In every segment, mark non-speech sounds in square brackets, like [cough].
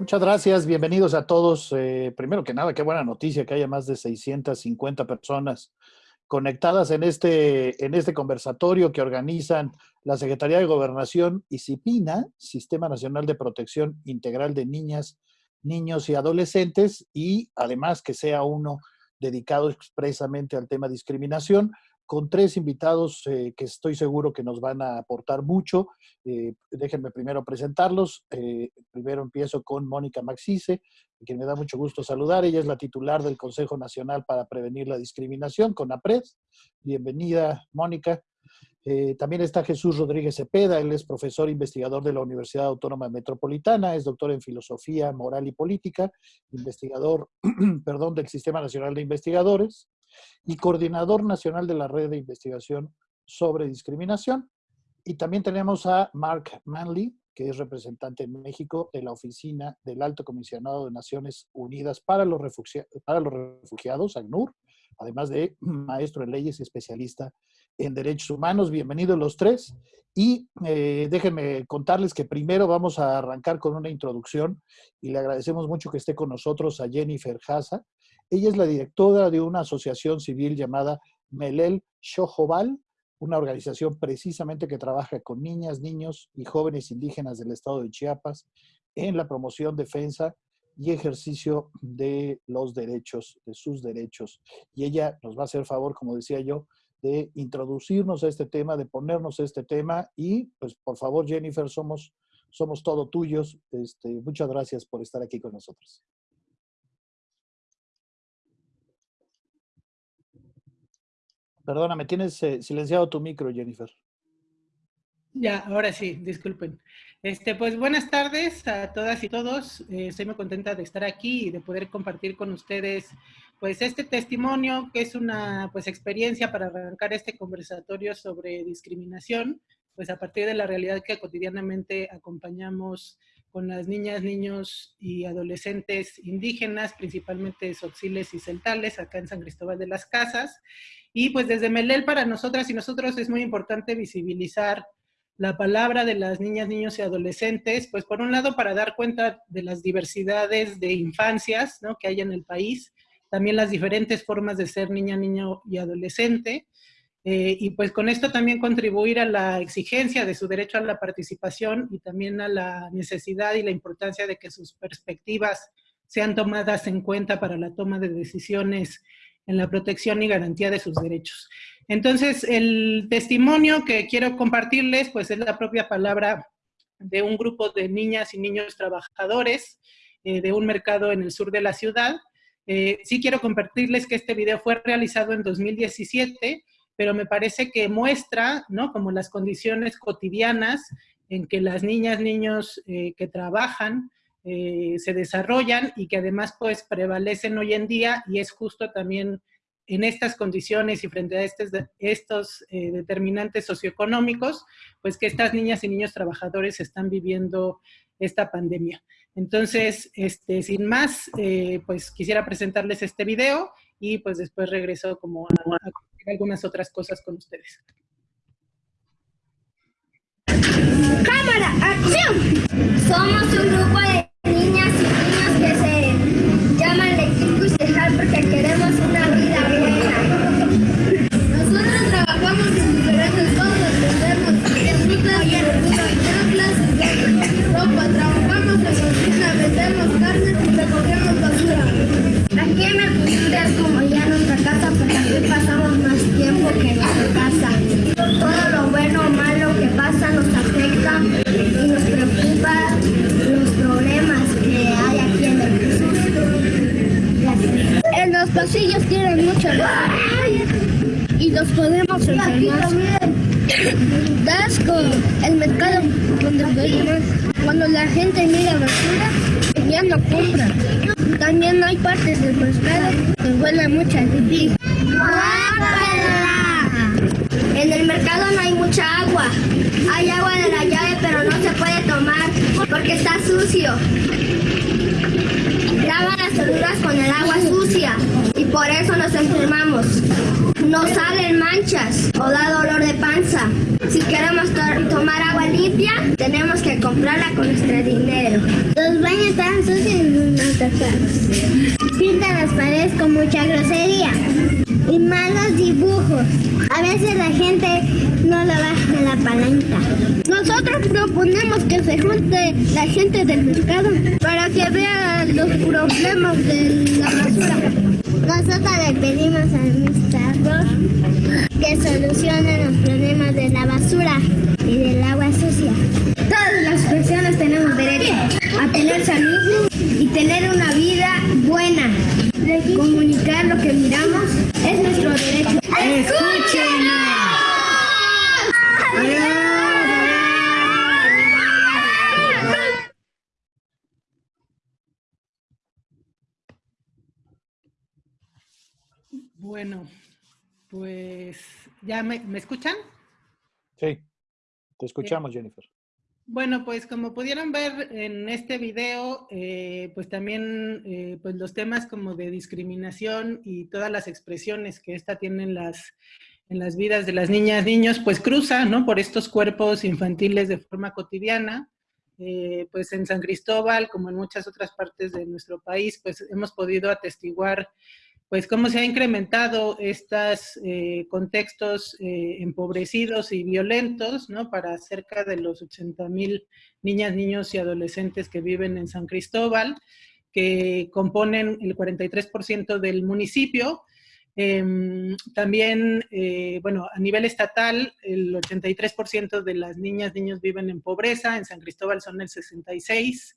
Muchas gracias, bienvenidos a todos. Eh, primero que nada, qué buena noticia que haya más de 650 personas conectadas en este, en este conversatorio que organizan la Secretaría de Gobernación y CIPINA, Sistema Nacional de Protección Integral de Niñas, Niños y Adolescentes, y además que sea uno dedicado expresamente al tema discriminación con tres invitados eh, que estoy seguro que nos van a aportar mucho. Eh, déjenme primero presentarlos. Eh, primero empiezo con Mónica Maxice, quien me da mucho gusto saludar. Ella es la titular del Consejo Nacional para Prevenir la Discriminación, con APRED. Bienvenida, Mónica. también está Jesús Rodríguez Cepeda, él es profesor investigador de la Universidad Autónoma Metropolitana, es doctor en Filosofía Moral y Política, investigador, [clears throat] perdón, del Sistema Nacional de Investigadores y coordinador nacional de la red de investigación sobre discriminación. Y también tenemos a Mark Manley, que es representante en México de la Oficina del Alto Comisionado de Naciones Unidas para los, para los Refugiados, ACNUR, además de maestro en leyes y especialista en derechos humanos. Bienvenidos los tres. Y eh, déjenme contarles que primero vamos a arrancar con una introducción y le agradecemos mucho que esté con nosotros a Jennifer Haza. Ella es la directora de una asociación civil llamada Melel Shohobal, una organización precisamente que trabaja con niñas, niños y jóvenes indígenas del estado de Chiapas en la promoción, defensa y ejercicio de los derechos, de sus derechos. Y ella nos va a hacer favor, como decía yo, de introducirnos a este tema, de ponernos a este tema y pues por favor Jennifer, somos, somos todo tuyos. Este, muchas gracias por estar aquí con nosotros. Perdóname, tienes eh, silenciado tu micro, Jennifer. Ya, ahora sí, disculpen. Este, pues buenas tardes a todas y todos. Eh, estoy muy contenta de estar aquí y de poder compartir con ustedes pues este testimonio que es una pues experiencia para arrancar este conversatorio sobre discriminación, pues a partir de la realidad que cotidianamente acompañamos con las niñas, niños y adolescentes indígenas, principalmente soxiles y celtales, acá en San Cristóbal de las Casas. Y pues desde Melel para nosotras y nosotros es muy importante visibilizar la palabra de las niñas, niños y adolescentes, pues por un lado para dar cuenta de las diversidades de infancias ¿no? que hay en el país, también las diferentes formas de ser niña, niño y adolescente, eh, y pues con esto también contribuir a la exigencia de su derecho a la participación y también a la necesidad y la importancia de que sus perspectivas sean tomadas en cuenta para la toma de decisiones en la protección y garantía de sus derechos. Entonces, el testimonio que quiero compartirles, pues es la propia palabra de un grupo de niñas y niños trabajadores eh, de un mercado en el sur de la ciudad. Eh, sí quiero compartirles que este video fue realizado en 2017 pero me parece que muestra, ¿no? Como las condiciones cotidianas en que las niñas, niños eh, que trabajan eh, se desarrollan y que además pues prevalecen hoy en día y es justo también en estas condiciones y frente a estos, estos eh, determinantes socioeconómicos, pues que estas niñas y niños trabajadores están viviendo esta pandemia. Entonces, este, sin más, pues quisiera presentarles este video y pues después regreso como a, a algunas otras cosas con ustedes. ¡Cámara! ¡Acción! Somos un grupo de niñas y niños que se llaman Equipo y porque queremos una y nos preocupa los problemas que hay aquí en el Jesús. En los pasillos tienen mucho y los podemos enfermar. Dasco, el mercado donde cuando la gente mira basura, ya no compra. También hay partes del pescado que huele mucho a pipí. En el mercado no hay mucha agua. Hay agua de la llave, pero no se puede tomar porque está sucio. Lava las verduras con el agua sucia y Por eso nos enfermamos. Nos salen manchas o da dolor de panza. Si queremos tomar agua limpia, tenemos que comprarla con nuestro dinero. Los baños están sucios y nos tapamos. Pintan las paredes con mucha grosería y malos dibujos. A veces la gente no lo baja la palanca. Nosotros proponemos que se junte la gente del mercado para que vean los problemas de la basura. Nosotros le pedimos al administrador que solucione los problemas de la basura y del agua sucia. Todas las personas tenemos derecho a tener salud y tener una vida buena. Comunicar lo que miramos es nuestro derecho. ¡Escúchenos! Bueno, pues ya me, ¿me escuchan? Sí, te escuchamos, Jennifer. Bueno, pues como pudieron ver en este video, eh, pues también eh, pues los temas como de discriminación y todas las expresiones que esta tiene en las, en las vidas de las niñas, niños, pues cruza, ¿no? Por estos cuerpos infantiles de forma cotidiana. Eh, pues en San Cristóbal, como en muchas otras partes de nuestro país, pues hemos podido atestiguar pues cómo se ha incrementado estos eh, contextos eh, empobrecidos y violentos, ¿no? Para cerca de los 80 mil niñas, niños y adolescentes que viven en San Cristóbal, que componen el 43% del municipio. Em, también, eh, bueno, a nivel estatal, el 83% de las niñas, niños viven en pobreza, en San Cristóbal son el 66%,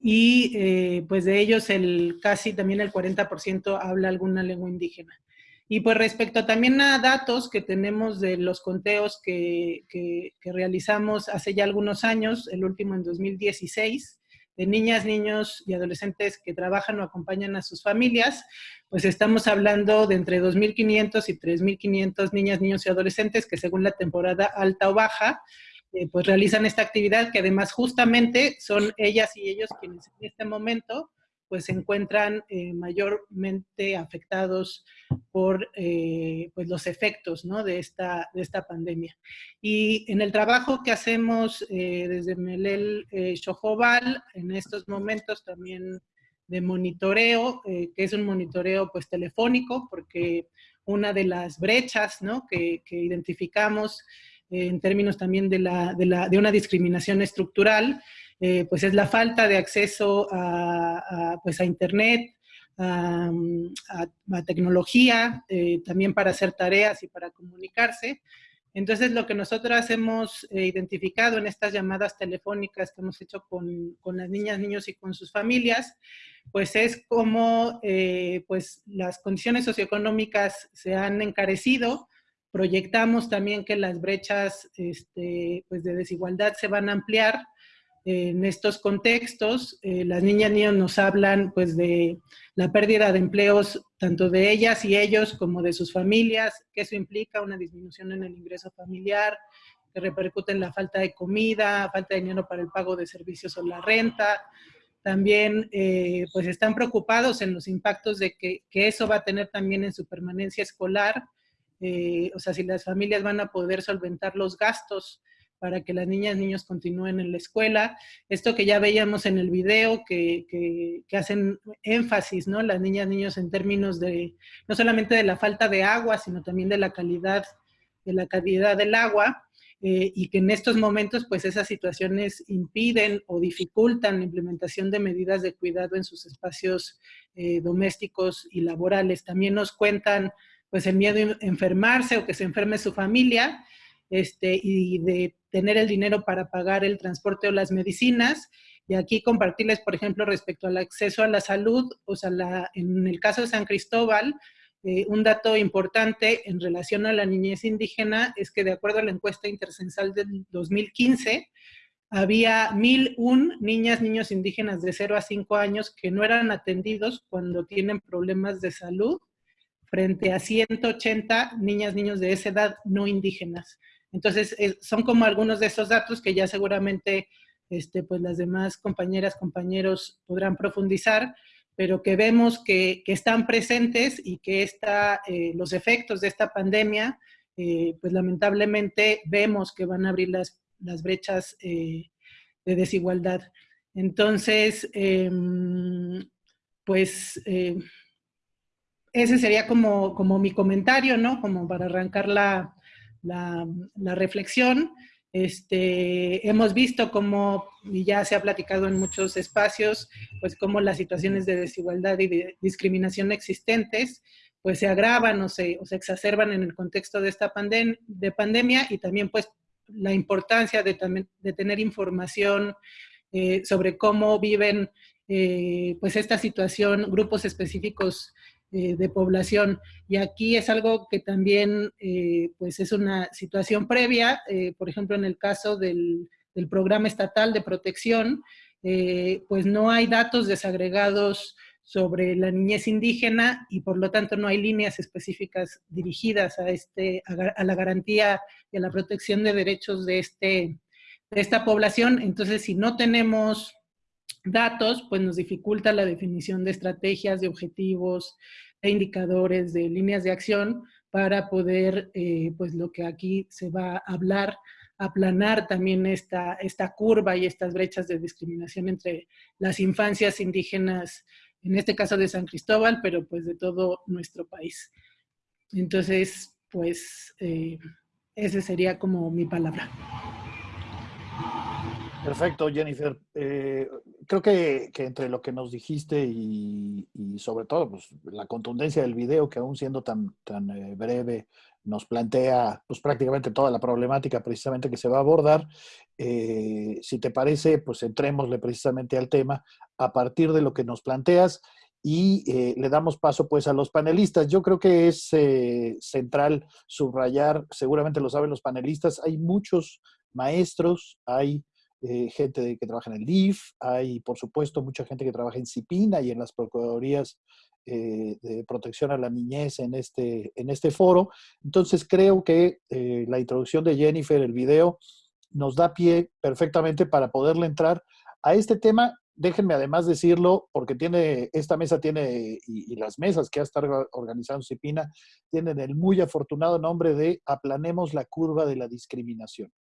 y eh, pues de ellos el casi también el 40% habla alguna lengua indígena. Y pues respecto también a datos que tenemos de los conteos que, que, realizamos hace ya algunos años, el último en 2016, de niñas, niños y adolescentes que trabajan o acompañan a sus familias, pues estamos hablando de entre 2.500 y 3.500 niñas, niños y adolescentes que según la temporada alta o baja, eh, pues realizan esta actividad que además justamente son ellas y ellos quienes en este momento pues se encuentran eh, mayormente afectados por eh, pues los efectos ¿no? de, esta, de esta pandemia. Y en el trabajo que hacemos desde Melel Chojobal, en estos momentos también de monitoreo, que es un monitoreo pues telefónico, porque una de las brechas ¿no? que, que identificamos en términos también de, la, de, la, de una discriminación estructural, eh, pues es la falta de acceso a, pues a Internet, a, tecnología, eh, también para hacer tareas y para comunicarse. Entonces, lo que nosotros hemos eh, identificado en estas llamadas telefónicas que hemos hecho con, con, las niñas, niños y con sus familias, pues es como pues las condiciones socioeconómicas se han encarecido, Proyectamos también que las brechas este, pues de desigualdad se van a ampliar en estos contextos. Eh, las niñas y niños nos hablan pues de la pérdida de empleos tanto de ellas y ellos como de sus familias, que eso implica una disminución en el ingreso familiar, que repercute en la falta de comida, falta de dinero para el pago de servicios o la renta. También eh, pues están preocupados en los impactos de que, que eso va a tener también en su permanencia escolar, eh, o sea, si las familias van a poder solventar los gastos para que las niñas y niños continúen en la escuela. Esto que ya veíamos en el video, que, hacen énfasis, ¿no? Las niñas y niños en términos de, no solamente de la falta de agua, sino también de la calidad, de la calidad del agua, eh, y que en estos momentos, pues esas situaciones impiden o dificultan la implementación de medidas de cuidado en sus espacios eh, domésticos y laborales. También nos cuentan pues el miedo a enfermarse o que se enferme su familia, este, y de tener el dinero para pagar el transporte o las medicinas. Y aquí compartirles, por ejemplo, respecto al acceso a la salud, o sea, la, en el caso de San Cristóbal, eh, un dato importante en relación a la niñez indígena es que de acuerdo a la encuesta intercensal del 2015, había 1.001 niñas, niños indígenas de 0 a 5 años que no eran atendidos cuando tienen problemas de salud frente a 180 niñas, niños de esa edad no indígenas. Entonces, son como algunos de esos datos que ya seguramente este, pues las demás compañeras, compañeros podrán profundizar, pero que vemos que, están presentes y que está, eh, los efectos de esta pandemia, eh, pues lamentablemente vemos que van a abrir las, las brechas de desigualdad. Entonces, em, pues ese sería como, como mi comentario, ¿no? Como para arrancar la, la, reflexión. Este, hemos visto cómo, y ya se ha platicado en muchos espacios, pues cómo las situaciones de desigualdad y de discriminación existentes, pues se agravan o se, o se exacerban en el contexto de esta de pandemia y también pues la importancia de, de tener información eh, sobre cómo viven eh, pues esta situación grupos específicos eh, de población. Y aquí es algo que también eh, pues es una situación previa, eh, por ejemplo, en el caso del, del programa estatal de protección, pues no hay datos desagregados sobre la niñez indígena y por lo tanto no hay líneas específicas dirigidas a, este, a, la garantía y a la protección de derechos de, este, de esta población. Entonces, si no tenemos datos, pues nos dificulta la definición de estrategias, de objetivos, de indicadores, de líneas de acción para poder, eh, pues lo que aquí se va a hablar, aplanar también esta, esta curva y estas brechas de discriminación entre las infancias indígenas, en este caso de San Cristóbal, pero pues de todo nuestro país. Entonces, pues, eh, esa sería como mi palabra. Perfecto, Jennifer. Eh, creo que, entre lo que nos dijiste y, sobre todo pues, la contundencia del video, que aún siendo tan, tan eh, breve, nos plantea pues, prácticamente toda la problemática precisamente que se va a abordar. Eh, si te parece, pues entrémosle precisamente al tema a partir de lo que nos planteas y le damos paso pues a los panelistas. Yo creo que es central subrayar, seguramente lo saben los panelistas, hay muchos maestros, hay eh, gente que trabaja en el DIF, hay por supuesto mucha gente que trabaja en CIPINA y en las Procuradurías eh, de Protección a la Niñez en este, en este foro. Entonces creo que eh, la introducción de Jennifer, el video, nos da pie perfectamente para poderle entrar a este tema. Déjenme además decirlo, porque tiene, esta mesa tiene, y, y las mesas que ha estado organizando CIPINA, tienen el muy afortunado nombre de Aplanemos la curva de la discriminación.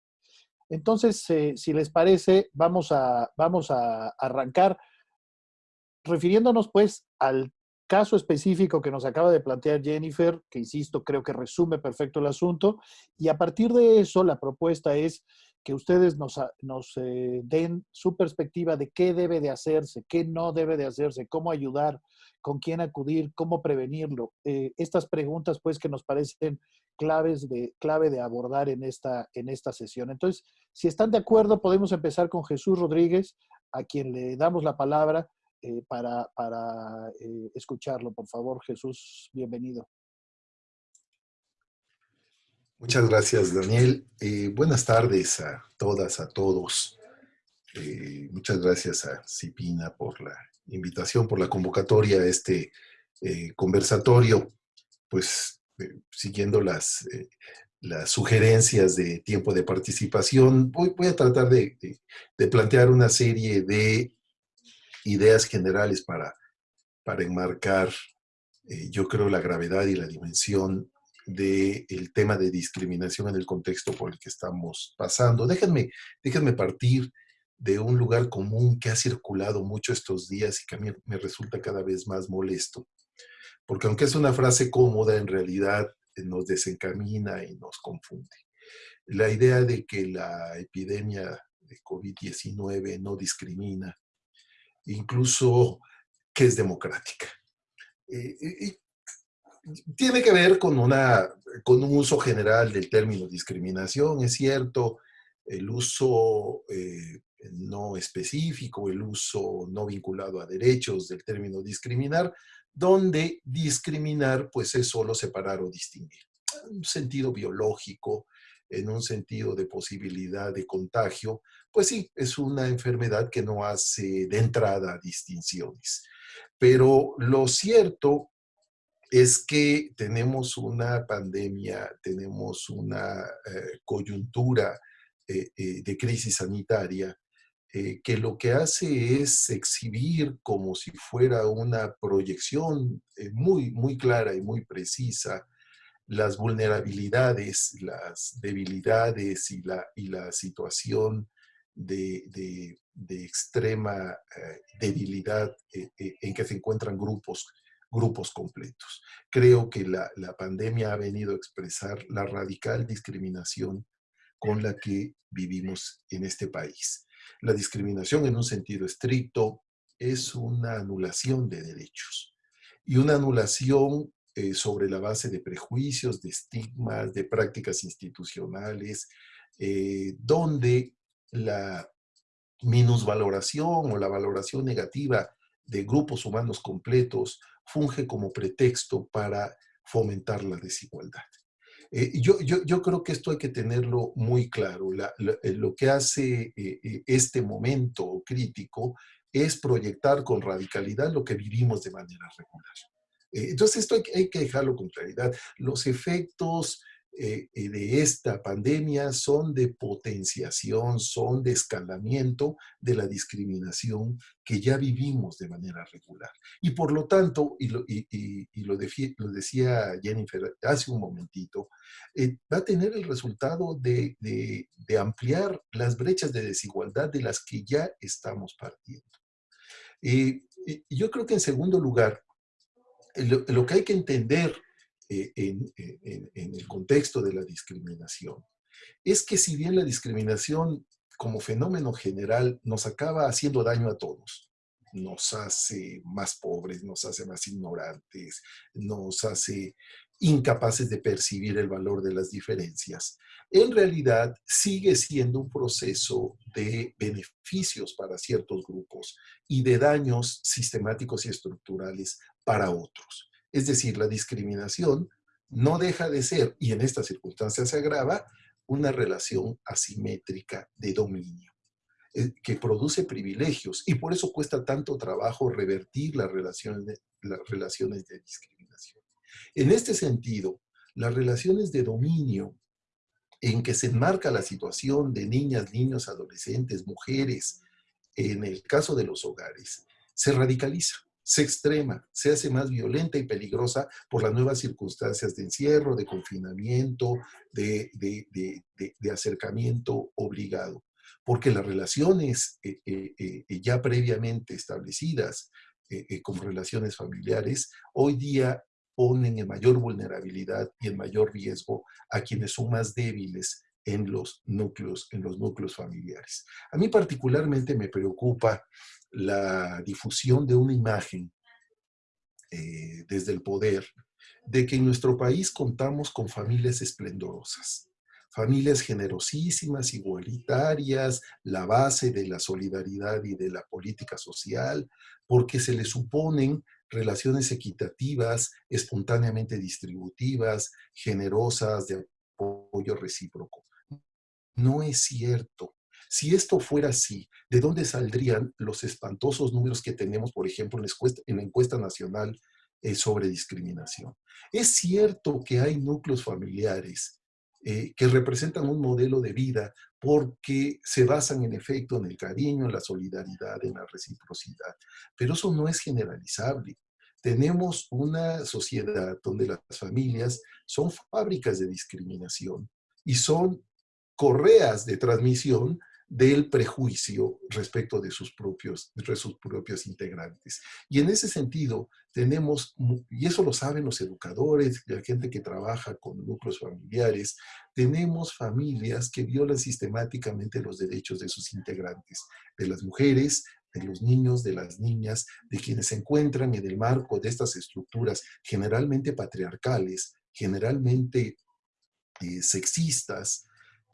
Entonces, eh, si les parece, vamos a, vamos a arrancar refiriéndonos pues al caso específico que nos acaba de plantear Jennifer, que insisto, creo que resume perfecto el asunto, y a partir de eso la propuesta es que ustedes nos, eh, den su perspectiva de qué debe de hacerse, qué no debe de hacerse, cómo ayudar, con quién acudir, cómo prevenirlo. Eh, estas preguntas pues que nos parecen claves de, clave de abordar en esta, en esta sesión. Entonces, si están de acuerdo, podemos empezar con Jesús Rodríguez, a quien le damos la palabra eh, para, para eh, escucharlo. Por favor, Jesús, bienvenido. Muchas gracias, Daniel. Eh, buenas tardes a todas, a todos. muchas gracias a Cipina por la invitación, por la convocatoria a este conversatorio. Pues eh, siguiendo las, eh, las sugerencias de tiempo de participación, voy, a tratar de, de, plantear una serie de ideas generales para, para enmarcar, eh, yo creo, la gravedad y la dimensión del tema de discriminación en el contexto por el que estamos pasando. Déjenme, déjenme partir de un lugar común que ha circulado mucho estos días y que a mí me resulta cada vez más molesto porque aunque es una frase cómoda, en realidad eh, nos desencamina y nos confunde. La idea de que la epidemia de COVID-19 no discrimina, incluso que es democrática. Eh, tiene que ver con, una, con un uso general del término discriminación, es cierto, el uso eh, no específico, el uso no vinculado a derechos del término discriminar, donde discriminar pues es solo separar o distinguir. En un sentido biológico, en un sentido de posibilidad de contagio, pues sí, es una enfermedad que no hace de entrada distinciones. Pero lo cierto es que tenemos una pandemia, tenemos una eh, coyuntura eh, eh, de crisis sanitaria eh, que lo que hace es exhibir como si fuera una proyección eh, muy, muy clara y muy precisa las vulnerabilidades, las debilidades y la, y la situación de, de, extrema eh, debilidad en que se encuentran grupos, grupos completos. Creo que la, la pandemia ha venido a expresar la radical discriminación con la que vivimos en este país. La discriminación en un sentido estricto es una anulación de derechos y una anulación eh, sobre la base de prejuicios, de estigmas, de prácticas institucionales, eh, donde la minusvaloración o la valoración negativa de grupos humanos completos funge como pretexto para fomentar la desigualdad. Eh, yo, yo, yo, creo que esto hay que tenerlo muy claro. Eh, lo que hace eh, este momento crítico es proyectar con radicalidad lo que vivimos de manera regular. entonces esto hay, que dejarlo con claridad. Los efectos eh, eh, de esta pandemia son de potenciación, son de escalamiento de la discriminación que ya vivimos de manera regular. Y por lo tanto, y lo, lo, decía Jennifer hace un momentito, eh, va a tener el resultado de, ampliar las brechas de desigualdad de las que ya estamos partiendo. y yo creo que en segundo lugar, lo que hay que entender eh, en, el contexto de la discriminación es que si bien la discriminación como fenómeno general nos acaba haciendo daño a todos, nos hace más pobres, nos hace más ignorantes, nos hace incapaces de percibir el valor de las diferencias, en realidad sigue siendo un proceso de beneficios para ciertos grupos y de daños sistemáticos y estructurales para otros. Es decir, la discriminación no deja de ser, y en estas circunstancias se agrava, una relación asimétrica de dominio eh, que produce privilegios y por eso cuesta tanto trabajo revertir las relaciones de, las relaciones de discriminación. En este sentido, las relaciones de dominio en que se enmarca la situación de niñas, niños, adolescentes, mujeres, en el caso de los hogares, se radicaliza se extrema, se hace más violenta y peligrosa por las nuevas circunstancias de encierro, de confinamiento, de, acercamiento obligado. Porque las relaciones eh, eh, eh, ya previamente establecidas como relaciones familiares, hoy día ponen en mayor vulnerabilidad y en mayor riesgo a quienes son más débiles en los núcleos, en los núcleos familiares. A mí particularmente me preocupa la difusión de una imagen eh, desde el poder de que en nuestro país contamos con familias esplendorosas, familias generosísimas, igualitarias, la base de la solidaridad y de la política social, porque se le suponen relaciones equitativas, espontáneamente distributivas, generosas, de apoyo recíproco. No es cierto. Si esto fuera así, ¿de dónde saldrían los espantosos números que tenemos, por ejemplo, en la encuesta, nacional eh, sobre discriminación? Es cierto que hay núcleos familiares eh, que representan un modelo de vida porque se basan en efecto en el cariño, en la solidaridad, en la reciprocidad, pero eso no es generalizable. Tenemos una sociedad donde las familias son fábricas de discriminación y son correas de transmisión del prejuicio respecto de sus propios, de sus propios integrantes. Y en ese sentido, tenemos, y eso lo saben los educadores, la gente que trabaja con núcleos familiares, tenemos familias que violan sistemáticamente los derechos de sus integrantes, de las mujeres, de los niños, de las niñas, de quienes se encuentran en el marco de estas estructuras generalmente patriarcales, generalmente eh, sexistas,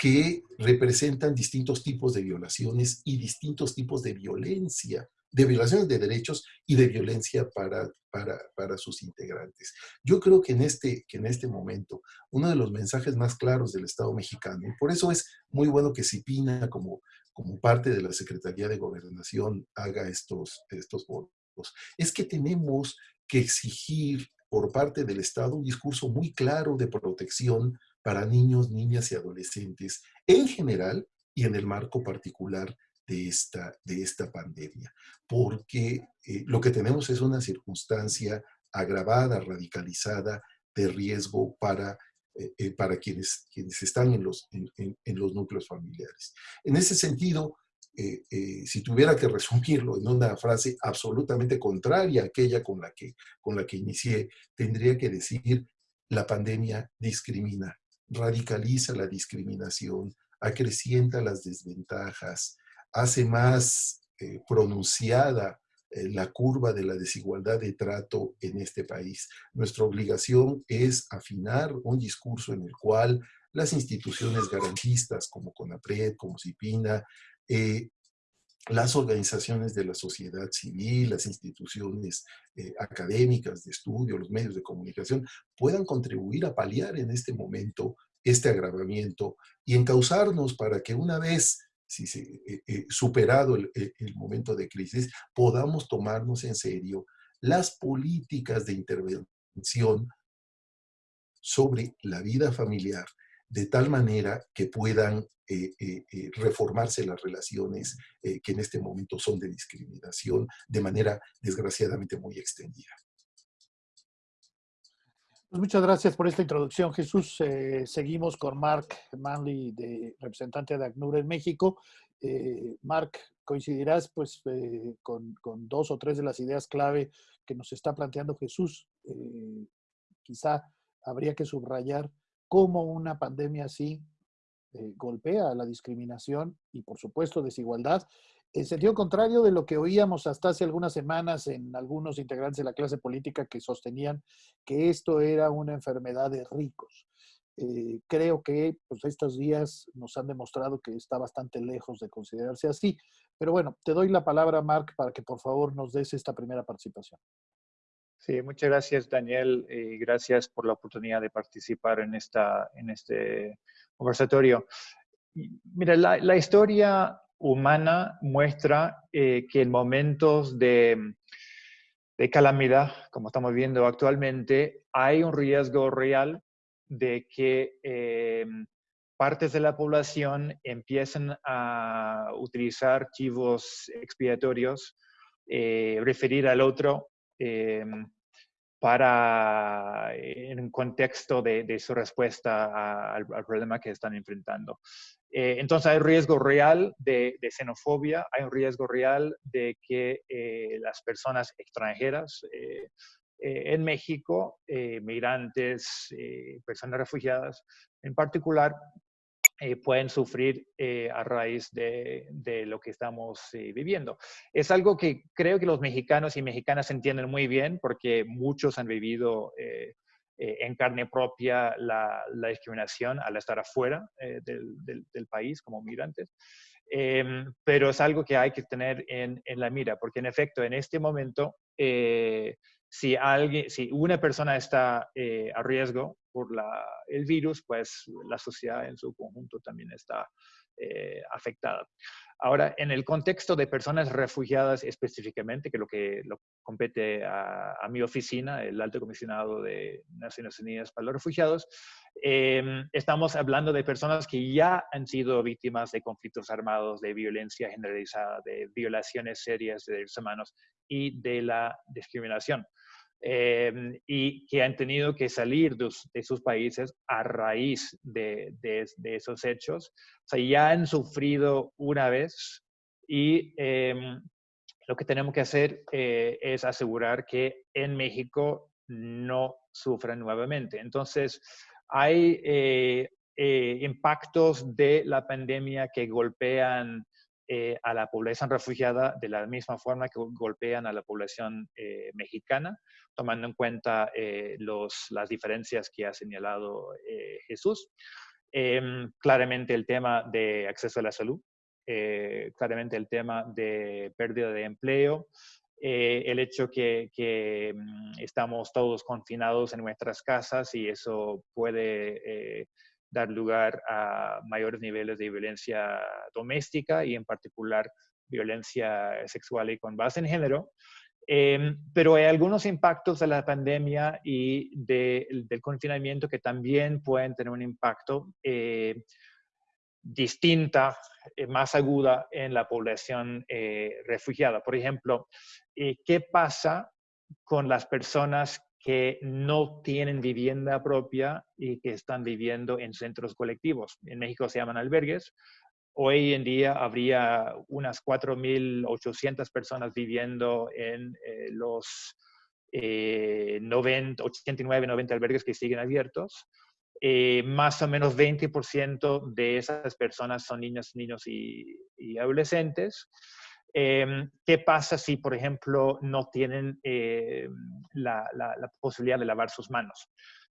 que representan distintos tipos de violaciones y distintos tipos de violencia, de violaciones de derechos y de violencia para, para, sus integrantes. Yo creo que en, este, que en este momento uno de los mensajes más claros del Estado mexicano, y por eso es muy bueno que CIPINA como, como parte de la Secretaría de Gobernación haga estos, estos votos, es que tenemos que exigir por parte del Estado un discurso muy claro de protección para niños, niñas y adolescentes en general y en el marco particular de esta, de esta pandemia, porque eh, lo que tenemos es una circunstancia agravada, radicalizada, de riesgo para, eh, eh, para quienes, quienes están en los, en, los núcleos familiares. En ese sentido, si tuviera que resumirlo en una frase absolutamente contraria a aquella con la, que, con la que inicié, tendría que decir, la pandemia discrimina, radicaliza la discriminación, acrecienta las desventajas, hace más eh, pronunciada eh, la curva de la desigualdad de trato en este país. Nuestra obligación es afinar un discurso en el cual las instituciones garantistas como CONAPRED, como CIPINA, eh, las organizaciones de la sociedad civil, las instituciones académicas de estudio, los medios de comunicación, puedan contribuir a paliar en este momento este agravamiento y encauzarnos para que una vez eh, eh, superado el, momento de crisis, podamos tomarnos en serio las políticas de intervención sobre la vida familiar, de tal manera que puedan eh, reformarse las relaciones que en este momento son de discriminación de manera desgraciadamente muy extendida. Pues muchas gracias por esta introducción, Jesús. Eh, seguimos con Mark Manley, de, representante de ACNUR en México. Eh, Mark, coincidirás pues, eh, con, dos o tres de las ideas clave que nos está planteando Jesús. quizá habría que subrayar cómo una pandemia así golpea a la discriminación y, por supuesto, desigualdad en sentido contrario de lo que oíamos hasta hace algunas semanas en algunos integrantes de la clase política que sostenían que esto era una enfermedad de ricos. Eh, creo que pues, estos días nos han demostrado que está bastante lejos de considerarse así. Pero bueno, te doy la palabra, Mark, para que por favor nos des esta primera participación. Sí, muchas gracias, Daniel, y gracias por la oportunidad de participar en, esta, en este conversatorio. Mira, la, historia humana muestra eh, que en momentos de, calamidad, como estamos viendo actualmente, hay un riesgo real de que eh, partes de la población empiecen a utilizar chivos expiatorios, eh, referir al otro para, en un contexto de, su respuesta al, problema que están enfrentando. Eh, entonces hay riesgo real de, xenofobia, hay un riesgo real de que eh, las personas extranjeras eh, en México, migrantes, personas refugiadas en particular, pueden sufrir a raíz de, lo que estamos viviendo. Es algo que creo que los mexicanos y mexicanas entienden muy bien porque muchos han vivido eh, en carne propia la, discriminación al estar afuera eh, del, país como migrantes. Em, pero es algo que hay que tener en, la mira, porque en efecto, en este momento, eh, si, alguien, si una persona está a riesgo por el virus, pues la sociedad en su conjunto también está afectada. Ahora, en el contexto de personas refugiadas específicamente, que lo que lo compete a, mi oficina, el Alto Comisionado de Naciones Unidas para los Refugiados, em, estamos hablando de personas que ya han sido víctimas de conflictos armados, de violencia generalizada, de violaciones serias de derechos humanos y de la discriminación. Em, y que han tenido que salir de, sus países a raíz de, esos hechos. O sea, ya han sufrido una vez y em, lo que tenemos que hacer eh, es asegurar que en México no sufran nuevamente. Entonces, hay eh, eh, impactos de la pandemia que golpean eh, a la población refugiada de la misma forma que golpean a la población eh, mexicana, tomando en cuenta eh, los, las diferencias que ha señalado Jesús. Em, claramente el tema de acceso a la salud, claramente el tema de pérdida de empleo, el hecho que, que mm, estamos todos confinados en nuestras casas y eso puede dar lugar a mayores niveles de violencia doméstica y en particular violencia sexual y con base en género. Em, pero hay algunos impactos de la pandemia y del confinamiento que también pueden tener un impacto. Eh, distinta, eh, más aguda en la población eh, refugiada. Por ejemplo, ¿qué pasa con las personas que no tienen vivienda propia y que están viviendo en centros colectivos? En México se llaman albergues. Hoy en día habría unas 4.800 personas viviendo en los 90, 89, 90 albergues que siguen abiertos. Eh, más o menos 20% de esas personas son niños, niños y, adolescentes. Em, ¿Qué pasa si, por ejemplo, no tienen eh, la, posibilidad de lavar sus manos?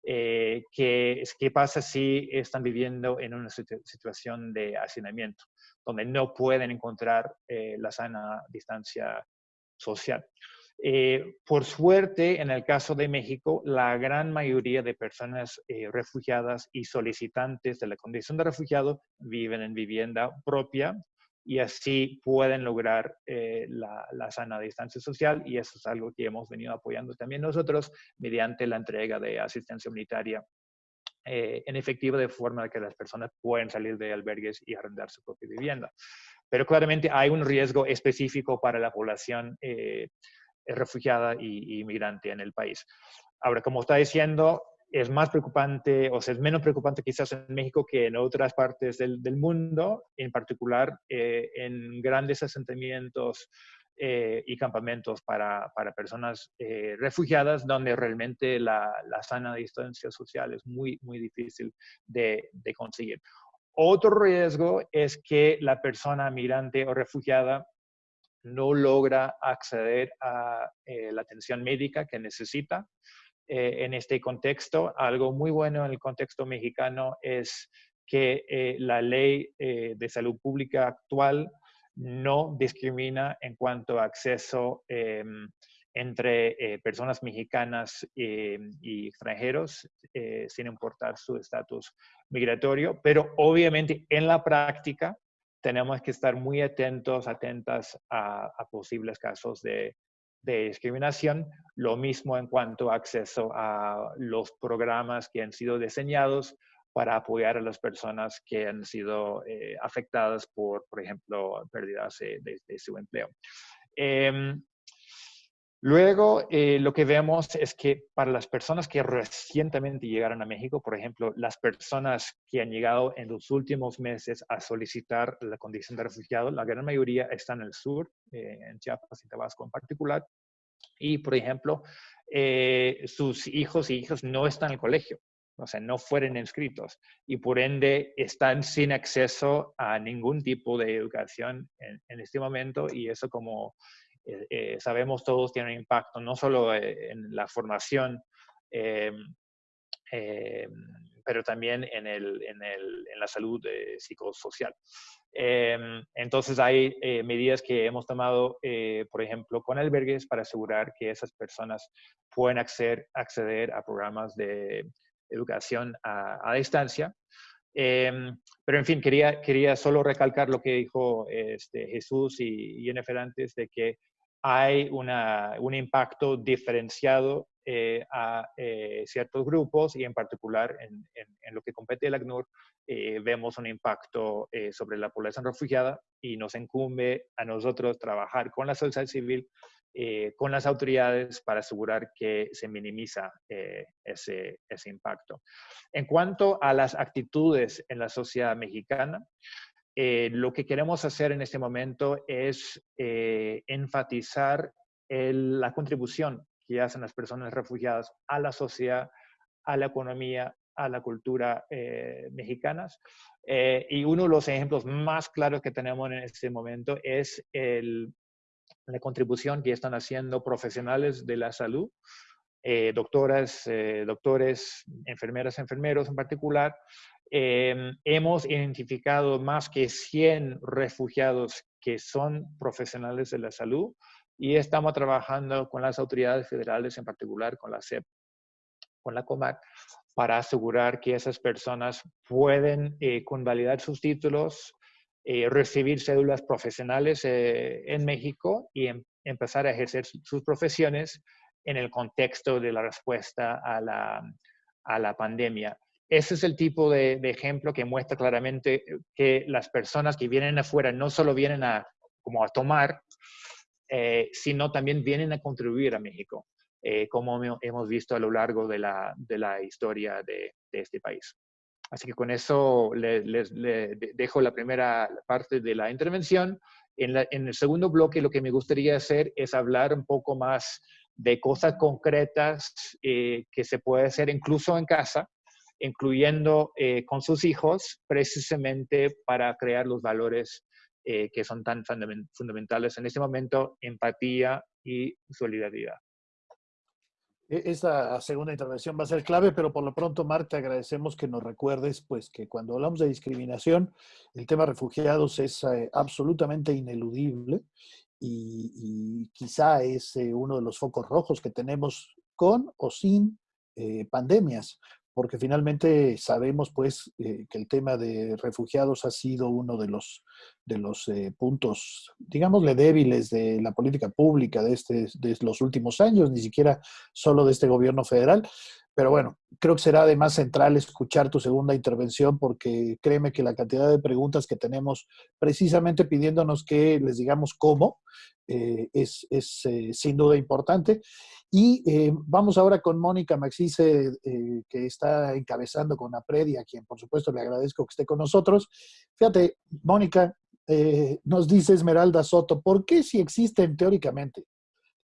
Eh, ¿qué, ¿qué, pasa si están viviendo en una situación de hacinamiento, donde no pueden encontrar la sana distancia social? Eh, por suerte, en el caso de México, la gran mayoría de personas eh, refugiadas y solicitantes de la condición de refugiado viven en vivienda propia y así pueden lograr eh, la, sana distancia social y eso es algo que hemos venido apoyando también nosotros mediante la entrega de asistencia humanitaria en efectivo de forma que las personas puedan salir de albergues y arrendar su propia vivienda. Pero claramente hay un riesgo específico para la población refugiada y, inmigrante en el país. Ahora, como está diciendo, es más preocupante, o es menos preocupante quizás en México que en otras partes del, mundo, en particular eh, en grandes asentamientos eh, y campamentos para, para personas eh, refugiadas, donde realmente la, la, sana distancia social es muy, muy difícil de, de conseguir. Otro riesgo es que la persona migrante o refugiada no logra acceder a la atención médica que necesita. Eh, en este contexto, algo muy bueno en el contexto mexicano es que eh, la ley de salud pública actual no discrimina en cuanto a acceso entre personas mexicanas y extranjeros, sin importar su estatus migratorio, pero obviamente en la práctica tenemos que estar muy atentos, atentas a, posibles casos de, discriminación. Lo mismo en cuanto a acceso a los programas que han sido diseñados para apoyar a las personas que han sido eh, afectadas por, por ejemplo, pérdidas de, su empleo. Em, Luego, eh, lo que vemos es que para las personas que recientemente llegaron a México, por ejemplo, las personas que han llegado en los últimos meses a solicitar la condición de refugiado, la gran mayoría están en el sur, eh, en Chiapas y Tabasco en particular. Y, por ejemplo, eh, sus hijos y hijas no están en el colegio, o sea, no fueron inscritos y por ende están sin acceso a ningún tipo de educación en, en este momento y eso como eh, eh, sabemos todos tiene un impacto no solo eh, en la formación, pero también en, el, en, el, en la salud psicosocial. entonces hay medidas que hemos tomado, por ejemplo, con albergues para asegurar que esas personas pueden acceder, acceder a programas de educación a, distancia. pero en fin, quería, quería solo recalcar lo que dijo este, Jesús y Jennifer antes de que hay un impacto diferenciado eh, a eh, ciertos grupos y en particular en, lo que compete el ACNUR eh, vemos un impacto sobre la población refugiada y nos incumbe a nosotros trabajar con la sociedad civil, con las autoridades para asegurar que se minimiza ese, ese impacto. En cuanto a las actitudes en la sociedad mexicana, eh, lo que queremos hacer en este momento es eh, enfatizar la contribución que hacen las personas refugiadas a la sociedad, a la economía, a la cultura eh, mexicanas. y uno de los ejemplos más claros que tenemos en este momento es la contribución que están haciendo profesionales de la salud, doctoras, doctores, enfermeras, enfermeros en particular, Em, hemos identificado más que 100 refugiados que son profesionales de la salud y estamos trabajando con las autoridades federales, en particular con la CEP, con la COMAC, para asegurar que esas personas pueden eh, convalidar sus títulos, eh, recibir cédulas profesionales eh, en México y em, empezar a ejercer sus profesiones en el contexto de la respuesta a la, a la pandemia. Ese es el tipo de, ejemplo que muestra claramente que las personas que vienen afuera no solo vienen a, como a tomar, eh, sino también vienen a contribuir a México, eh, como hemos visto a lo largo de la, de la historia de, de, este país. Así que con eso les, dejo la primera parte de la intervención. En, en, el segundo bloque lo que me gustaría hacer es hablar un poco más de cosas concretas eh, que se puede hacer incluso en casa, incluyendo eh, con sus hijos, precisamente para crear los valores eh, que son tan fundamentales en este momento, empatía y solidaridad. E-, esta segunda intervención va a ser clave, pero por lo pronto, Marta, agradecemos que nos recuerdes pues, que cuando hablamos de discriminación, el tema refugiados es eh, absolutamente ineludible y, quizá es uno de los focos rojos que tenemos con o sin pandemias porque finalmente sabemos pues eh, que el tema de refugiados ha sido uno de los, de los eh, puntos, digámosle, débiles de la política pública de, este, de los últimos años, ni siquiera solo de este gobierno federal. Pero bueno, creo que será además central escuchar tu segunda intervención porque créeme que la cantidad de preguntas que tenemos precisamente pidiéndonos que les digamos cómo eh, es, eh, sin duda importante. Y eh, vamos ahora con Mónica Maxice, que está encabezando con APRED y a quien por supuesto le agradezco que esté con nosotros. Fíjate, Mónica, nos dice Esmeralda Soto, ¿por qué si existen teóricamente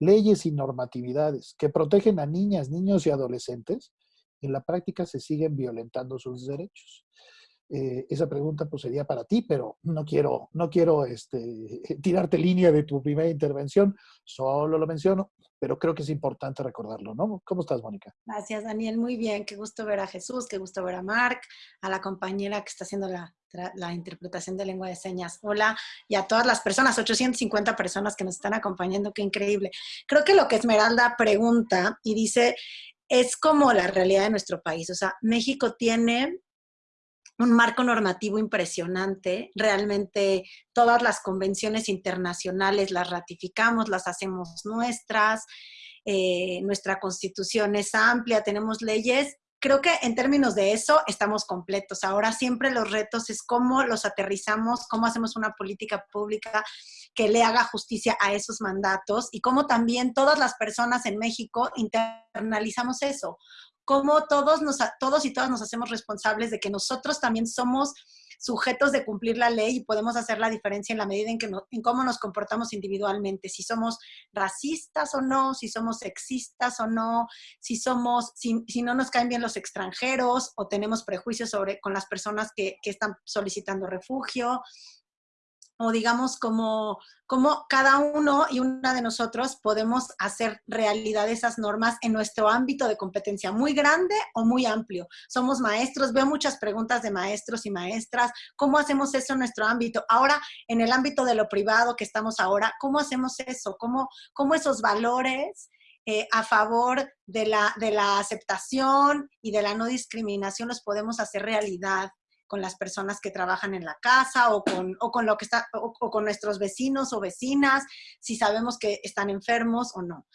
leyes y normatividades que protegen a niñas, niños y adolescentes, en la práctica se siguen violentando sus derechos. Eh, esa pregunta pues sería para ti, pero no quiero, no quiero este, [laughs] tirarte línea de tu primera intervención, solo lo menciono, pero creo que es importante recordarlo, ¿no? ¿Cómo estás, Mónica? Gracias, Daniel. Muy bien. Qué gusto ver a Jesús, qué gusto ver a Mark, a la compañera que está haciendo la, la interpretación de lengua de señas. Hola, y a todas las personas, 850 personas que nos están acompañando, qué increíble. Creo que lo que Esmeralda pregunta y dice es como la realidad de nuestro país. O sea, México tiene un marco normativo impresionante. Realmente todas las convenciones internacionales las ratificamos, las hacemos nuestras. Eh, nuestra constitución es amplia, tenemos leyes. Creo que en términos de eso estamos completos. Ahora siempre los retos es cómo los aterrizamos, cómo hacemos una política pública que le haga justicia a esos mandatos y cómo también todas las personas en México internalizamos eso cómo todos, nos, todos y todas nos hacemos responsables de que nosotros también somos sujetos de cumplir la ley y podemos hacer la diferencia en la medida en, que en cómo nos comportamos individualmente, si somos racistas o no, si somos sexistas o no, si somos, si, no nos caen bien los extranjeros o tenemos prejuicios sobre con las personas que, que están solicitando refugio, o digamos como, como cada uno y una de nosotros podemos hacer realidad esas normas en nuestro ámbito de competencia, muy grande o muy amplio. Somos maestros, veo muchas preguntas de maestros y maestras, ¿cómo hacemos eso en nuestro ámbito? Ahora, en el ámbito de lo privado que estamos ahora, ¿cómo hacemos eso? ¿Cómo, cómo esos valores eh, a favor de la, de la aceptación y de la no discriminación los podemos hacer realidad? Con las personas que trabajan en la casa o con, o con lo que está, o, con nuestros vecinos o vecinas, si sabemos que están enfermos o no.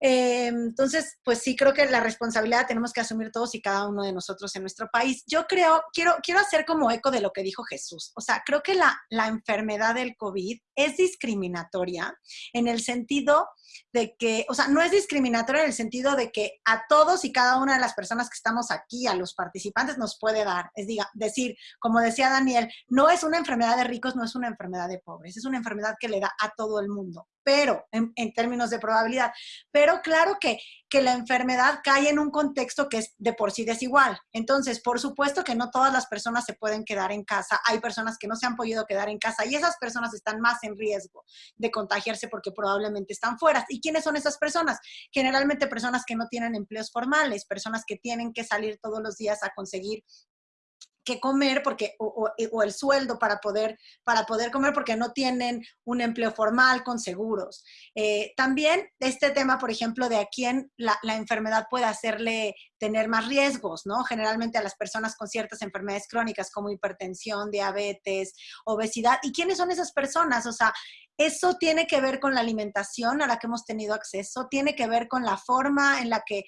Eh, entonces, pues sí, creo que la responsabilidad tenemos que asumir todos y cada uno de nosotros en nuestro país. Yo creo, quiero, quiero hacer como eco de lo que dijo Jesús. O sea, creo que la, la enfermedad del COVID es discriminatoria en el sentido de que, o sea, no es discriminatoria en el sentido de que a todos y cada una de las personas que estamos aquí, a los participantes, nos puede dar. Es diga, decir, como decía Daniel, no es una enfermedad de ricos, no es una enfermedad de pobres, es una enfermedad que le da a todo el mundo, pero en, términos de probabilidad. Pero claro que que la enfermedad cae en un contexto que es de por sí desigual. Entonces, por supuesto que no todas las personas se pueden quedar en casa. Hay personas que no se han podido quedar en casa y esas personas están más en riesgo de contagiarse porque probablemente están fuera. ¿Y quiénes son esas personas? Generalmente personas que no tienen empleos formales, personas que tienen que salir todos los días a conseguir que comer porque o, el sueldo para poder para poder comer porque no tienen un empleo formal con seguros. Eh, también este tema por ejemplo de a quién la, la, enfermedad puede hacerle tener más riesgos, ¿no? Generalmente a las personas con ciertas enfermedades crónicas como hipertensión, diabetes, obesidad. ¿Y quiénes son esas personas? O sea, eso tiene que ver con la alimentación a la que hemos tenido acceso, tiene que ver con la forma en la que,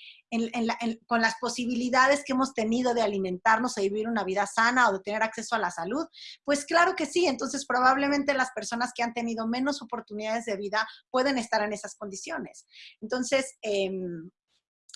con las posibilidades que hemos tenido de alimentarnos y vivir una vida sana o de tener acceso a la salud. Pues claro que sí, entonces probablemente las personas que han tenido menos oportunidades de vida pueden estar en esas condiciones. Entonces, em,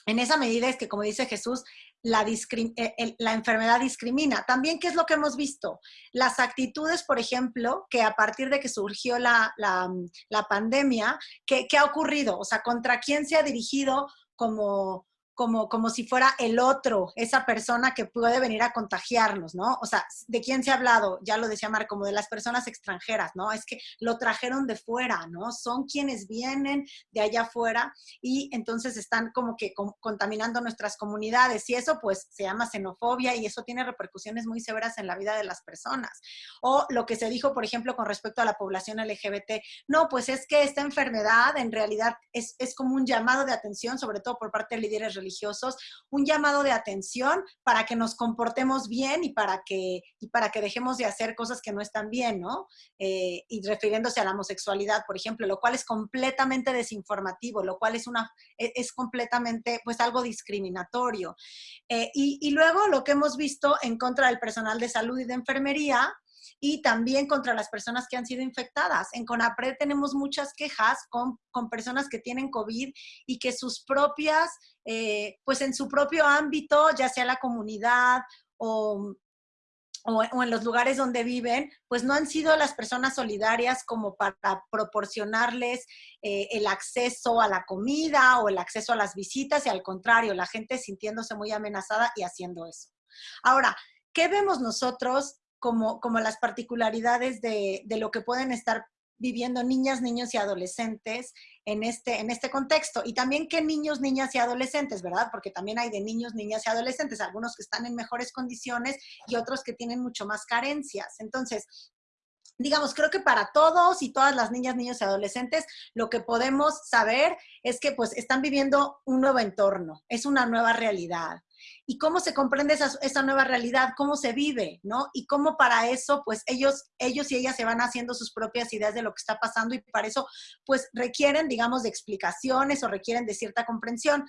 en esa medida es que, como dice Jesús, la, eh, la, enfermedad discrimina. También, ¿qué es lo que hemos visto? Las actitudes, por ejemplo, que a partir de que surgió la, la pandemia, ¿qué, ¿qué, ha ocurrido? O sea, ¿contra quién se ha dirigido como, como, como si fuera el otro, esa persona que puede venir a contagiarnos, ¿no? O sea, ¿de quién se ha hablado? Ya lo decía Mar, como de las personas extranjeras, ¿no? Es que lo trajeron de fuera, ¿no? Son quienes vienen de allá afuera y entonces están como que contaminando nuestras comunidades y eso pues se llama xenofobia y eso tiene repercusiones muy severas en la vida de las personas. O lo que se dijo, por ejemplo, con respecto a la población LGBT, no, pues es que esta enfermedad en realidad es, es como un llamado de atención, sobre todo por parte de líderes religiosos, un llamado de atención para que nos comportemos bien y para que, para que dejemos de hacer cosas que no están bien, ¿no? Eh, y refiriéndose a la homosexualidad, por ejemplo, lo cual es completamente desinformativo, lo cual es, una, e, es completamente, pues, algo discriminatorio. Eh, y luego lo que hemos visto en contra del personal de salud y de enfermería, y también contra las personas que han sido infectadas. En CONAPRED tenemos muchas quejas con, con personas que tienen COVID y que sus propias, eh, pues en su propio ámbito, ya sea la comunidad o, o, en los lugares donde viven, pues no han sido las personas solidarias como para proporcionarles eh, el acceso a la comida o el acceso a las visitas y al contrario, la gente sintiéndose muy amenazada y haciendo eso. Ahora, ¿qué vemos nosotros como, como las particularidades de, de lo que pueden estar viviendo niñas, niños y adolescentes en este, en este contexto. Y también qué niños, niñas y adolescentes, ¿verdad? Porque también hay de niños, niñas y adolescentes, algunos que están en mejores condiciones y otros que tienen mucho más carencias. Entonces, digamos, creo que para todos y todas las niñas, niños y adolescentes, lo que podemos saber es que pues están viviendo un nuevo entorno, es una nueva realidad y cómo se comprende esa, nueva realidad, cómo se vive, ¿no? Y cómo para eso, pues ellos, ellos y ellas se van haciendo sus propias ideas de lo que está pasando y para eso, pues requieren, digamos, de explicaciones o requieren de cierta comprensión.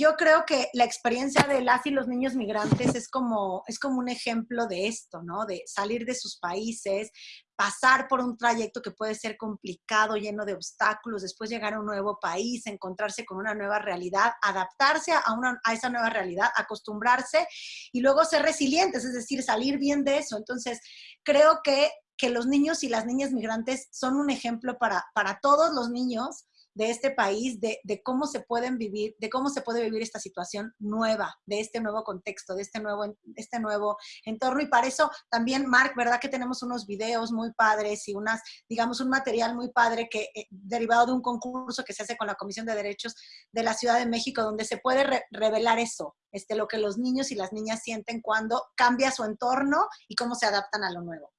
Yo creo que la experiencia de las y los niños migrantes es como, es como un ejemplo de esto, ¿no? De salir de sus países, pasar por un trayecto que puede ser complicado, lleno de obstáculos, después llegar a un nuevo país, encontrarse con una nueva realidad, adaptarse a, una, a esa nueva realidad, acostumbrarse y luego ser resilientes, es decir, salir bien de eso. Entonces, creo que, que los niños y las niñas migrantes son un ejemplo para, para todos los niños de este país, de, cómo se pueden vivir, de cómo se puede vivir esta situación nueva, de este nuevo contexto, de este nuevo, este nuevo entorno. Y para eso también, Mark, ¿verdad que tenemos unos videos muy padres y unas, digamos, un material muy padre que eh, derivado de un concurso que se hace con la Comisión de Derechos de la Ciudad de México, donde se puede revelar eso, este, lo que los niños y las niñas sienten cuando cambia su entorno y cómo se adaptan a lo nuevo.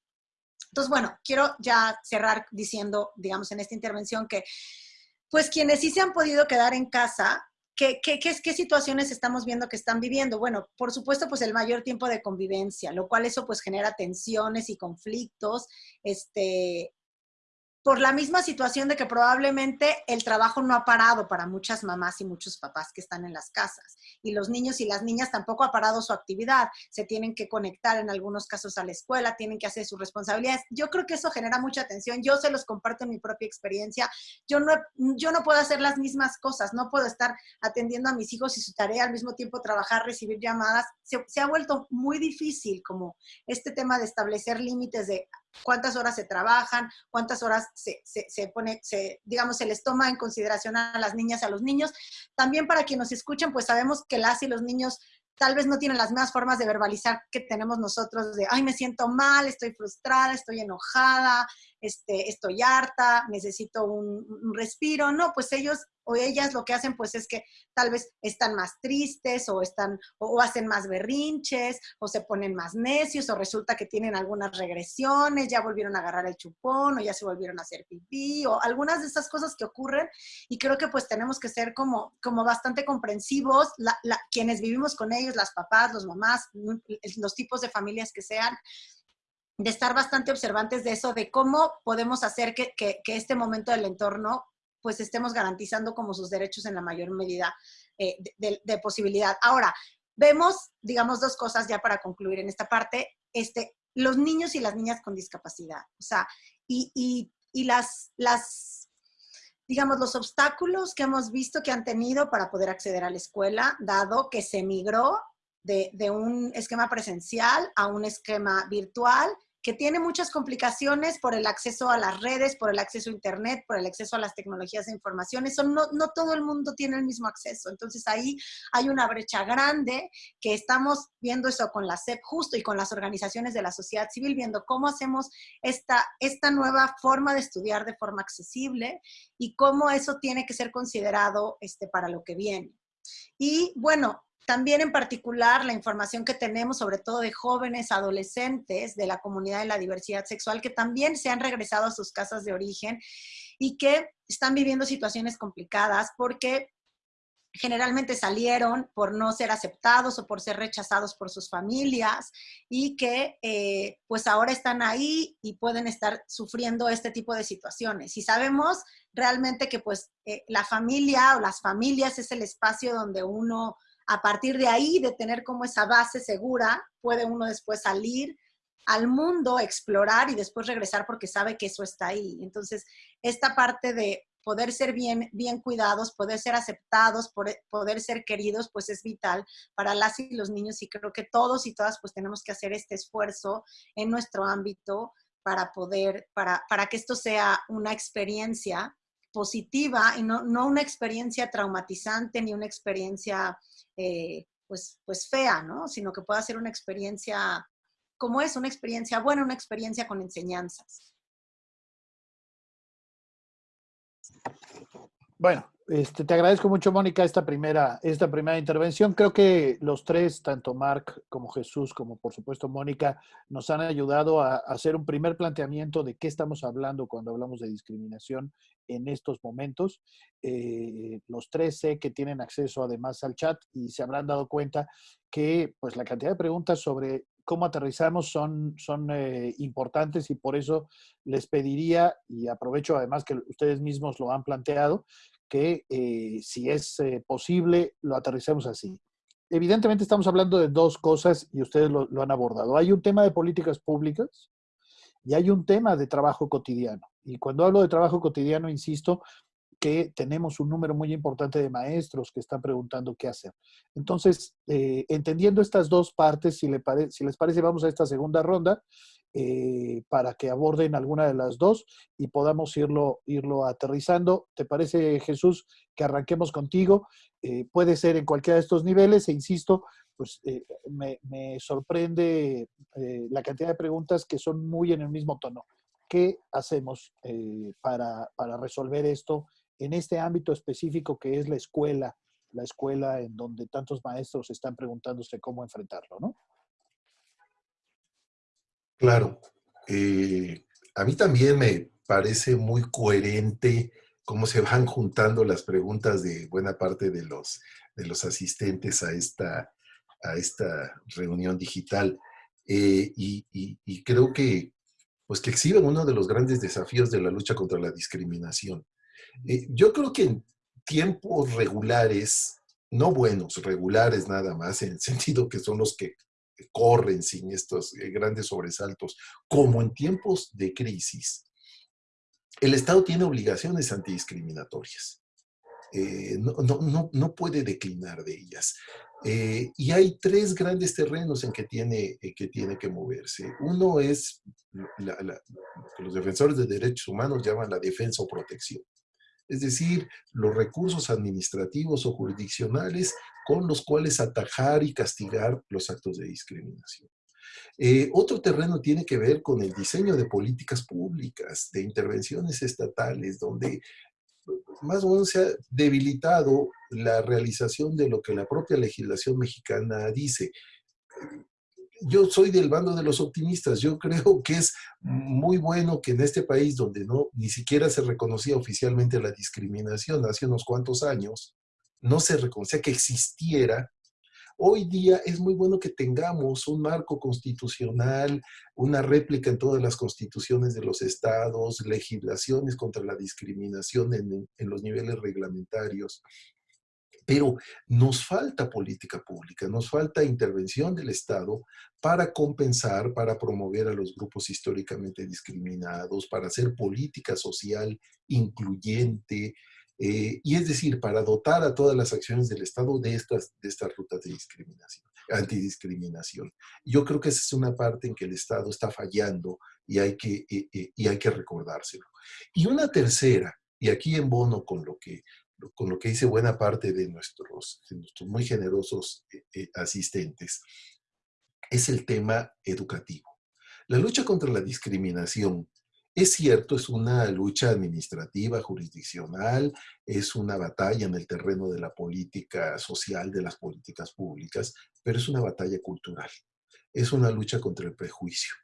Entonces, bueno, quiero ya cerrar diciendo, digamos, en esta intervención que pues quienes sí se han podido quedar en casa, ¿qué, qué, qué, qué situaciones estamos viendo que están viviendo? Bueno, por supuesto, pues el mayor tiempo de convivencia, lo cual eso pues genera tensiones y conflictos, este, por la misma situación de que probablemente el trabajo no ha parado para muchas mamás y muchos papás que están en las casas. Y los niños y las niñas tampoco ha parado su actividad. Se tienen que conectar en algunos casos a la escuela, tienen que hacer sus responsabilidades. Yo creo que eso genera mucha tensión. Yo se los comparto en mi propia experiencia. Yo no, yo no puedo hacer las mismas cosas. No puedo estar atendiendo a mis hijos y su tarea al mismo tiempo trabajar, recibir llamadas. Se ha vuelto muy difícil como este tema de establecer límites de cuántas horas se trabajan, cuántas horas se, se, pone, se, digamos, se les toma en consideración a las niñas y a los niños. También para quienes nos escuchen, pues sabemos que las y los niños tal vez no tienen las mismas formas de verbalizar que tenemos nosotros de, ay, me siento mal, estoy frustrada, estoy enojada, este, estoy harta, necesito un, respiro. No, pues ellos o ellas lo que hacen pues es que tal vez están más tristes o están o, hacen más berrinches o se ponen más necios o resulta que tienen algunas regresiones, ya volvieron a agarrar el chupón o ya se volvieron a hacer pipí o algunas de esas cosas que ocurren y creo que pues tenemos que ser como, como bastante comprensivos, quienes vivimos con ellos, las papás, los mamás, los tipos de familias que sean, de estar bastante observantes de eso, de cómo podemos hacer que, que, este momento del entorno pues estemos garantizando como sus derechos en la mayor medida eh, de, posibilidad. Ahora, vemos, digamos, dos cosas ya para concluir en esta parte. Este, los niños y las niñas con discapacidad, o sea, y, las, las, digamos, los obstáculos que hemos visto que han tenido para poder acceder a la escuela, dado que se migró de, un esquema presencial a un esquema virtual que tiene muchas complicaciones por el acceso a las redes, por el acceso a Internet, por el acceso a las tecnologías de información. Eso no, no todo el mundo tiene el mismo acceso. Entonces ahí hay una brecha grande que estamos viendo eso con la SEP justo y con las organizaciones de la sociedad civil, viendo cómo hacemos esta, esta nueva forma de estudiar de forma accesible y cómo eso tiene que ser considerado este, para lo que viene. Y bueno, también en particular la información que tenemos, sobre todo de jóvenes, adolescentes de la comunidad de la diversidad sexual, que también se han regresado a sus casas de origen y que están viviendo situaciones complicadas porque generalmente salieron por no ser aceptados o por ser rechazados por sus familias y que eh, pues ahora están ahí y pueden estar sufriendo este tipo de situaciones. Y sabemos realmente que pues eh, la familia o las familias es el espacio donde uno a partir de ahí, de tener como esa base segura, puede uno después salir al mundo, explorar y después regresar porque sabe que eso está ahí. Entonces, esta parte de poder ser bien, bien cuidados, poder ser aceptados, poder ser queridos, pues es vital para las y los niños y creo que todos y todas pues tenemos que hacer este esfuerzo en nuestro ámbito para poder, para, para que esto sea una experiencia positiva y no, no una experiencia traumatizante ni una experiencia eh, pues, pues fea, ¿no? Sino que pueda ser una experiencia como es, una experiencia buena, una experiencia con enseñanzas. Bueno, este, te agradezco mucho, Mónica, esta primera, esta primera intervención. Creo que los tres, tanto Marc como Jesús, como por supuesto Mónica, nos han ayudado a, hacer un primer planteamiento de qué estamos hablando cuando hablamos de discriminación en estos momentos. Eh, los tres sé que tienen acceso además al chat y se habrán dado cuenta que pues, la cantidad de preguntas sobre cómo aterrizamos son, son eh, importantes y por eso les pediría, y aprovecho además que ustedes mismos lo han planteado, que eh, si es posible lo aterricemos así. Evidentemente estamos hablando de dos cosas y ustedes lo, lo han abordado. Hay un tema de políticas públicas y hay un tema de trabajo cotidiano. Y cuando hablo de trabajo cotidiano, insisto que tenemos un número muy importante de maestros que están preguntando qué hacer. Entonces, eh, entendiendo estas dos partes, si, si, les parece, vamos a esta segunda ronda eh, para que aborden alguna de las dos y podamos irlo, irlo aterrizando. ¿Te parece, Jesús, que arranquemos contigo? Eh, puede ser en cualquiera de estos niveles e insisto, pues me, me, sorprende la cantidad de preguntas que son muy en el mismo tono. ¿Qué hacemos eh, para, resolver esto en este ámbito específico que es la escuela, la escuela en donde tantos maestros están preguntándose cómo enfrentarlo, ¿no? Claro. Eh, a mí también me parece muy coherente cómo se van juntando las preguntas de buena parte de los, de los asistentes a esta, a esta reunión digital. Eh, y, creo que pues que exhiben uno de los grandes desafíos de la lucha contra la discriminación. Eh, yo creo que en tiempos regulares, no buenos, regulares nada más, en el [laughs] sentido que son los que corren sin estos eh, grandes sobresaltos, como en tiempos de crisis, el Estado tiene obligaciones antidiscriminatorias. Eh, no, no, no, puede declinar de ellas. Eh, y hay tres grandes terrenos en que tiene, eh, que, tiene que moverse. Uno es lo que los defensores de derechos humanos llaman la defensa o protección. Es decir, los recursos administrativos o jurisdiccionales con los cuales atajar y castigar los actos de discriminación. Eh, otro terreno tiene que ver con el diseño de políticas públicas, de intervenciones estatales, donde más o menos se ha debilitado la realización de lo que la propia legislación mexicana dice. Yo soy del bando de los optimistas. Yo creo que es muy bueno que en este país donde no ni siquiera se reconocía oficialmente la discriminación hace unos cuantos años, no se reconocía que existiera, Hoy día es muy bueno que tengamos un marco constitucional, una réplica en todas las constituciones de los estados, legislaciones contra la discriminación en, los niveles reglamentarios. Pero nos falta política pública, nos falta intervención del Estado para compensar, para promover a los grupos históricamente discriminados, para hacer política social incluyente, eh, y es decir, para dotar a todas las acciones del Estado de estas, de estas rutas de discriminación, antidiscriminación. Yo creo que esa es una parte en que el Estado está fallando y hay que, eh, eh, y hay que recordárselo. Y una tercera, y aquí en bono con lo que, con lo que dice buena parte de nuestros, de nuestros muy generosos asistentes, es el tema educativo. La lucha contra la discriminación es cierto, es una lucha administrativa, jurisdiccional, es una batalla en el terreno de la política social, de las políticas públicas, pero es una batalla cultural. Es una lucha contra el prejuicio,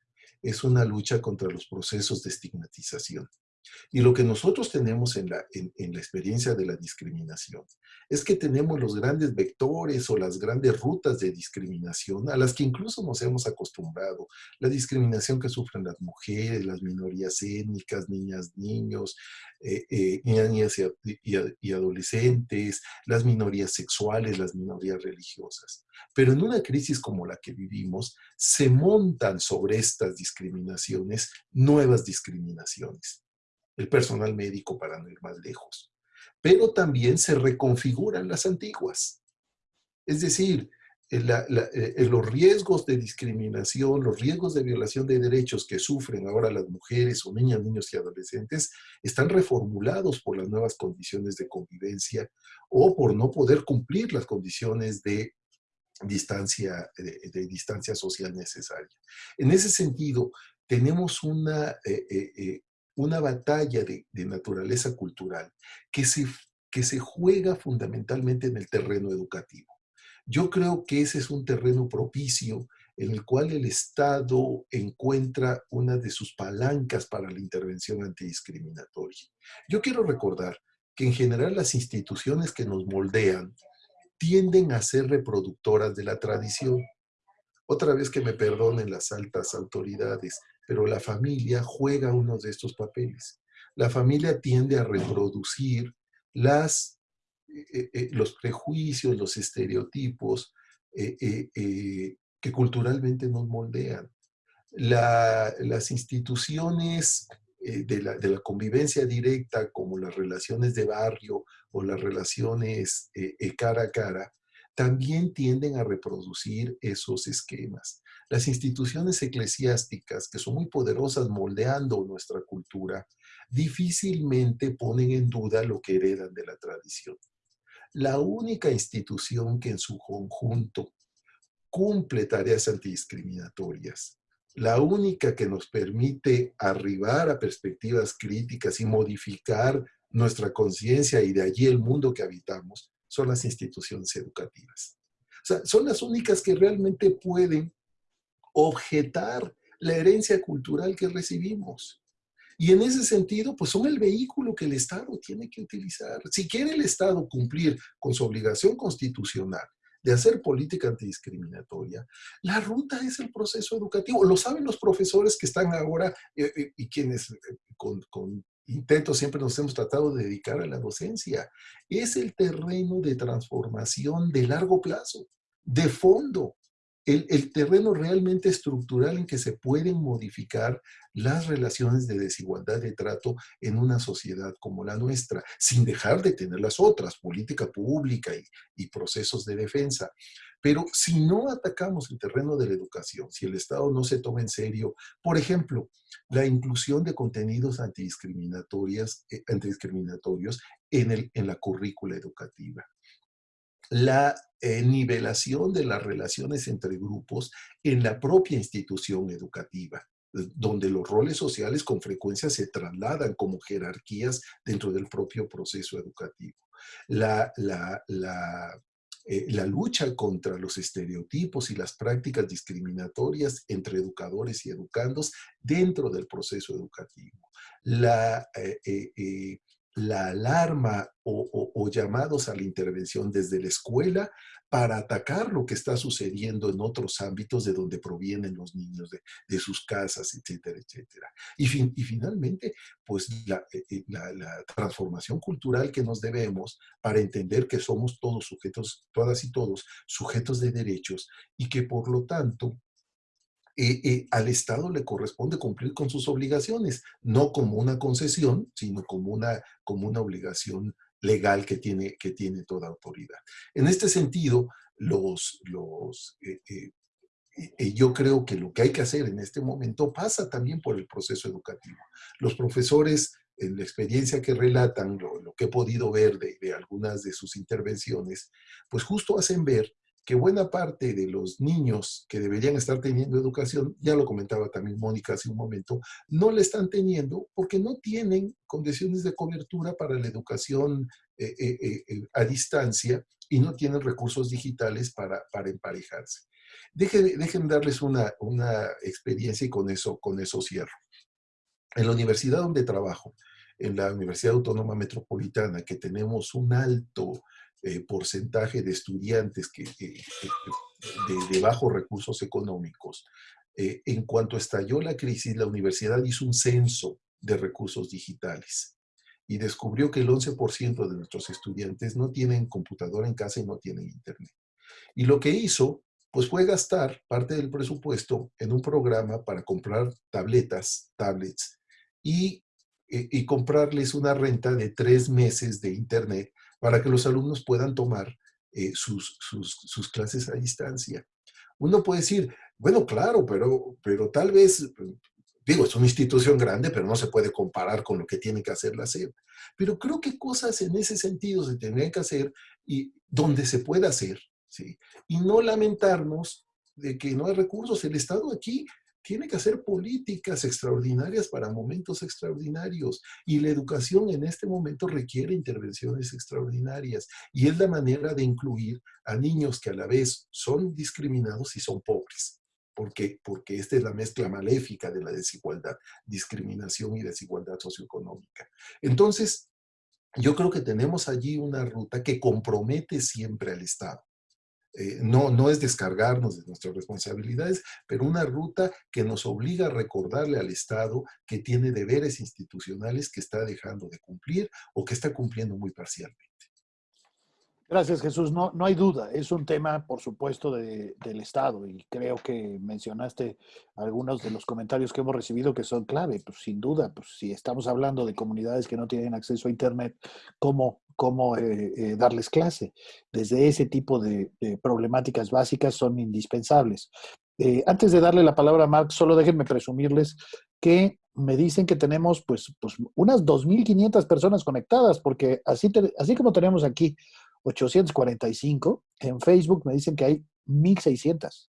es una lucha contra los procesos de estigmatización. Y lo que nosotros tenemos en la, en, la experiencia de la discriminación es que tenemos los grandes vectores o las grandes rutas de discriminación a las que incluso nos hemos acostumbrado. La discriminación que sufren las mujeres, las minorías étnicas, niñas, niños, eh, eh, niñas y, adolescentes, las minorías sexuales, las minorías religiosas. Pero en una crisis como la que vivimos, se montan sobre estas discriminaciones nuevas discriminaciones el personal médico para no ir más lejos. Pero también se reconfiguran las antiguas. Es decir, eh, eh, los riesgos de discriminación, los riesgos de violación de derechos que sufren ahora las mujeres o niñas, niños y adolescentes están reformulados por las nuevas condiciones de convivencia o por no poder cumplir las condiciones de distancia, de, distancia social necesaria. En ese sentido, tenemos una, eh, una batalla de, naturaleza cultural que se, que se juega fundamentalmente en el terreno educativo. Yo creo que ese es un terreno propicio en el cual el Estado encuentra una de sus palancas para la intervención antidiscriminatoria. Yo quiero recordar que en general las instituciones que nos moldean tienden a ser reproductoras de la tradición. Otra vez que me perdonen las altas autoridades, pero la familia juega uno de estos papeles. La familia tiende a reproducir las, eh, eh, los prejuicios, los estereotipos eh, que culturalmente nos moldean. las instituciones de la, de, la, convivencia directa, como las relaciones de barrio o las relaciones cara a cara, también tienden a reproducir esos esquemas. Las instituciones eclesiásticas, que son muy poderosas moldeando nuestra cultura, difícilmente ponen en duda lo que heredan de la tradición. La única institución que en su conjunto cumple tareas antidiscriminatorias, la única que nos permite arribar a perspectivas críticas y modificar nuestra conciencia y de allí el mundo que habitamos, son las instituciones educativas. O sea, son las únicas que realmente pueden objetar la herencia cultural que recibimos. Y en ese sentido, pues son el vehículo que el Estado tiene que utilizar. Si quiere el Estado cumplir con su obligación constitucional de hacer política antidiscriminatoria, la ruta es el proceso educativo. Lo saben los profesores que están ahora eh, eh, y quienes eh, con, con intentos siempre nos hemos tratado de dedicar a la docencia. Es el terreno de transformación de largo plazo, de fondo el, terreno realmente estructural en que se pueden modificar las relaciones de desigualdad de trato en una sociedad como la nuestra, sin dejar de tener las otras, política pública y, procesos de defensa. Pero si no atacamos el terreno de la educación, si el Estado no se toma en serio, por ejemplo, la inclusión de contenidos antidiscriminatorios, eh, antidiscriminatorios en, el, en la currícula educativa, la eh, nivelación de las relaciones entre grupos en la propia institución educativa donde los roles sociales con frecuencia se trasladan como jerarquías dentro del propio proceso educativo. La, la, la, eh, lucha contra los estereotipos y las prácticas discriminatorias entre educadores y educandos dentro del proceso educativo. La, eh, eh, la alarma o, llamados a la intervención desde la escuela para atacar lo que está sucediendo en otros ámbitos de donde provienen los niños, de, sus casas, etcétera, etcétera. Y, finalmente, pues eh, eh, la, transformación cultural que nos debemos para entender que somos todos sujetos, todas y todos, sujetos de derechos y que por lo tanto eh, eh, al Estado le corresponde cumplir con sus obligaciones, no como una concesión, sino como una, como una obligación legal que tiene, que tiene toda autoridad. En este sentido, los, los, eh, yo creo que lo que hay que hacer en este momento pasa también por el proceso educativo. Los profesores, en la experiencia que relatan, lo, lo que he podido ver de, de algunas de sus intervenciones, pues justo hacen ver que buena parte de los niños que deberían estar teniendo educación, ya lo comentaba también Mónica hace un momento, no le están teniendo porque no tienen condiciones de cobertura para la educación eh, eh, eh, a distancia y no tienen recursos digitales para, para emparejarse. Dejen, dejen darles una, una experiencia y con eso, con eso cierro. En la universidad donde trabajo, en la Universidad Autónoma Metropolitana, que tenemos un alto eh, porcentaje de estudiantes que, de, bajos recursos económicos. Eh, en cuanto estalló la crisis, la universidad hizo un censo de recursos digitales y descubrió que el 11% de nuestros estudiantes no tienen computadora en casa y no tienen internet. Y lo que hizo, pues fue gastar parte del presupuesto en un programa para comprar tabletas, tablets, y, y comprarles una renta de tres meses de internet para que los alumnos puedan tomar eh, sus, sus, clases a distancia. Uno puede decir, bueno, claro, pero, pero tal vez, digo, es una institución grande, pero no se puede comparar con lo que tiene que hacer la SEP. Pero creo que cosas en ese sentido se tendrían que hacer y donde se pueda hacer, ¿sí? Y no lamentarnos de que no hay recursos. El Estado aquí tiene que hacer políticas extraordinarias para momentos extraordinarios y la educación en este momento requiere intervenciones extraordinarias y es la manera de incluir a niños que a la vez son discriminados y son pobres. Porque, porque esta es la mezcla maléfica de la desigualdad, discriminación y desigualdad socioeconómica. Entonces, yo creo que tenemos allí una ruta que compromete siempre al Estado. Eh, no, no es descargarnos de nuestras responsabilidades, pero una ruta que nos obliga a recordarle al Estado que tiene deberes institucionales que está dejando de cumplir o que está cumpliendo muy parcialmente. Gracias, Jesús. No, no hay duda, es un tema, por supuesto, de, del Estado y creo que mencionaste algunos de los comentarios que hemos recibido que son clave. Pues sin duda, pues si estamos hablando de comunidades que no tienen acceso a Internet, ¿cómo, cómo eh, eh, darles clase? Desde ese tipo de, problemáticas básicas son indispensables. Eh, antes de darle la palabra a Mark, solo déjenme presumirles que me dicen que tenemos pues, pues unas 2.500 personas conectadas, porque así, así como tenemos aquí 845. En Facebook me dicen que hay 1600.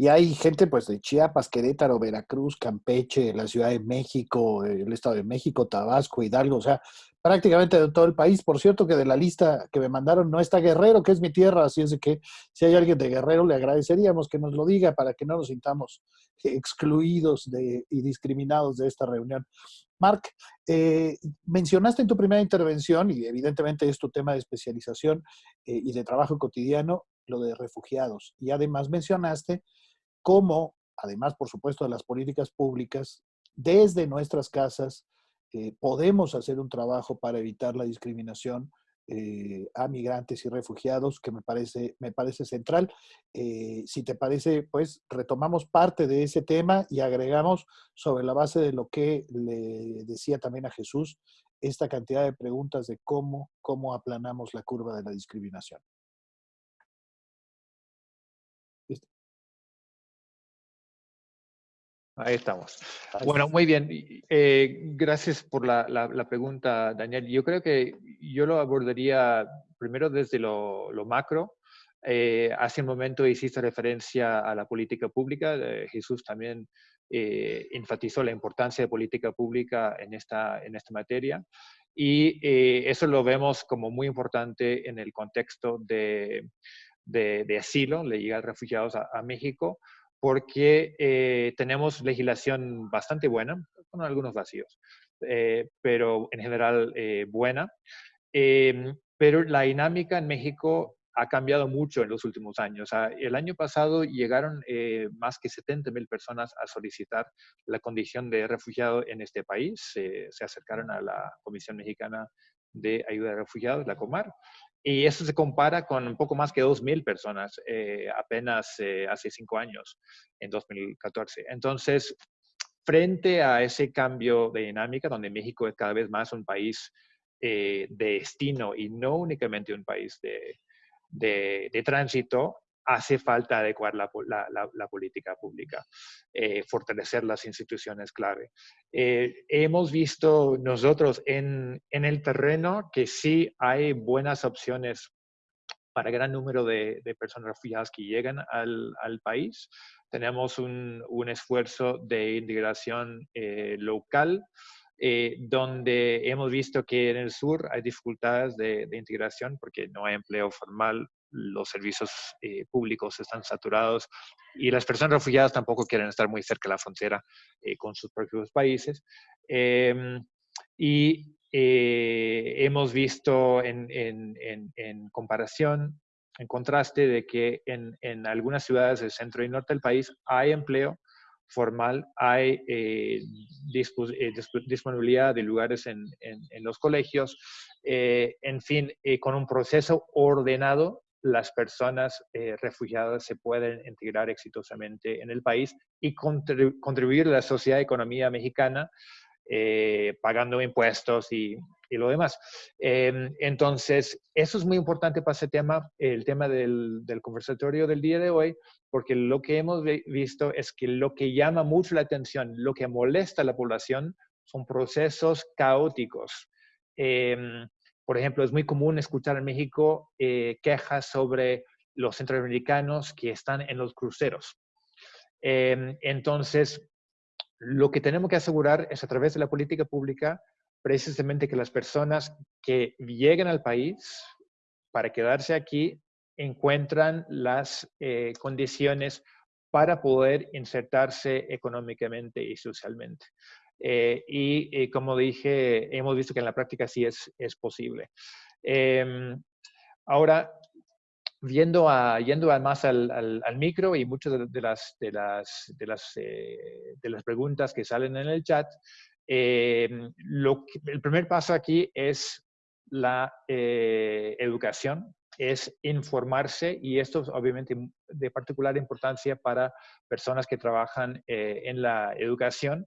Y hay gente pues de Chiapas, Querétaro, Veracruz, Campeche, la Ciudad de México, el Estado de México, Tabasco, Hidalgo, o sea, prácticamente de todo el país. Por cierto que de la lista que me mandaron no está Guerrero, que es mi tierra, así es de que si hay alguien de Guerrero le agradeceríamos que nos lo diga para que no nos sintamos excluidos de, y discriminados de esta reunión. Mark, eh, mencionaste en tu primera intervención, y evidentemente es tu tema de especialización eh, y de trabajo cotidiano, lo de refugiados. Y además mencionaste cómo, además, por supuesto, de las políticas públicas, desde nuestras casas eh, podemos hacer un trabajo para evitar la discriminación eh, a migrantes y refugiados, que me parece, me parece central. Eh, si te parece, pues retomamos parte de ese tema y agregamos sobre la base de lo que le decía también a Jesús, esta cantidad de preguntas de cómo, cómo aplanamos la curva de la discriminación. Ahí estamos. Bueno, muy bien. Eh, gracias por la, la, pregunta, Daniel. Yo creo que yo lo abordaría primero desde lo, macro. Eh, hace un momento hiciste referencia a la política pública. Jesús también enfatizó la importancia de política pública en esta, en esta materia. Y eso lo vemos como muy importante en el contexto de, de, asilo, le llega a refugiados a, México, porque eh, tenemos legislación bastante buena, con algunos vacíos, eh, pero en general eh, buena. Em, pero la dinámica en México ha cambiado mucho en los últimos años. el año pasado llegaron más que 70 mil personas a solicitar la condición de refugiado en este país. se acercaron a la Comisión Mexicana de Ayuda a Refugiados, la COMAR, y eso se compara con un poco más que 2.000 personas eh, apenas eh, hace cinco años, en 2014. Entonces, frente a ese cambio de dinámica, donde México es cada vez más un país eh, de destino y no únicamente un país de, de, de tránsito, hace falta adecuar la, política pública, eh, fortalecer las instituciones clave. Eh, hemos visto nosotros en, el terreno que sí hay buenas opciones para gran número de, personas refugiadas que llegan al, país. Tenemos un, esfuerzo de integración eh, local donde hemos visto que en el sur hay dificultades de, de, integración porque no hay empleo formal los servicios eh, públicos están saturados y las personas refugiadas tampoco quieren estar muy cerca de la frontera eh, con sus propios países. Em, y eh, hemos visto en, comparación, en contraste, de que en, algunas ciudades del centro y norte del país hay empleo formal, hay disponibilidad de lugares en, los colegios, en fin, con un proceso ordenado las personas eh, refugiadas se pueden integrar exitosamente en el país y contribuir a la sociedad y economía mexicana eh, pagando impuestos y, lo demás. Em, entonces, eso es muy importante para ese tema, el tema del, conversatorio del día de hoy, porque lo que hemos visto es que lo que llama mucho la atención, lo que molesta a la población, son procesos caóticos. Em, por ejemplo, es muy común escuchar en México eh, quejas sobre los centroamericanos que están en los cruceros. Em, entonces, lo que tenemos que asegurar es a través de la política pública precisamente que las personas que lleguen al país para quedarse aquí encuentran las eh, condiciones para poder insertarse económicamente y socialmente. Eh, y eh, como dije, hemos visto que en la práctica sí es, es posible. Em, ahora, viendo a, yendo más al, al, micro y muchas de, las, de, las, de, las, eh, de las preguntas que salen en el chat, em, lo el primer paso aquí es la educación, es informarse y esto es obviamente de particular importancia para personas que trabajan en la educación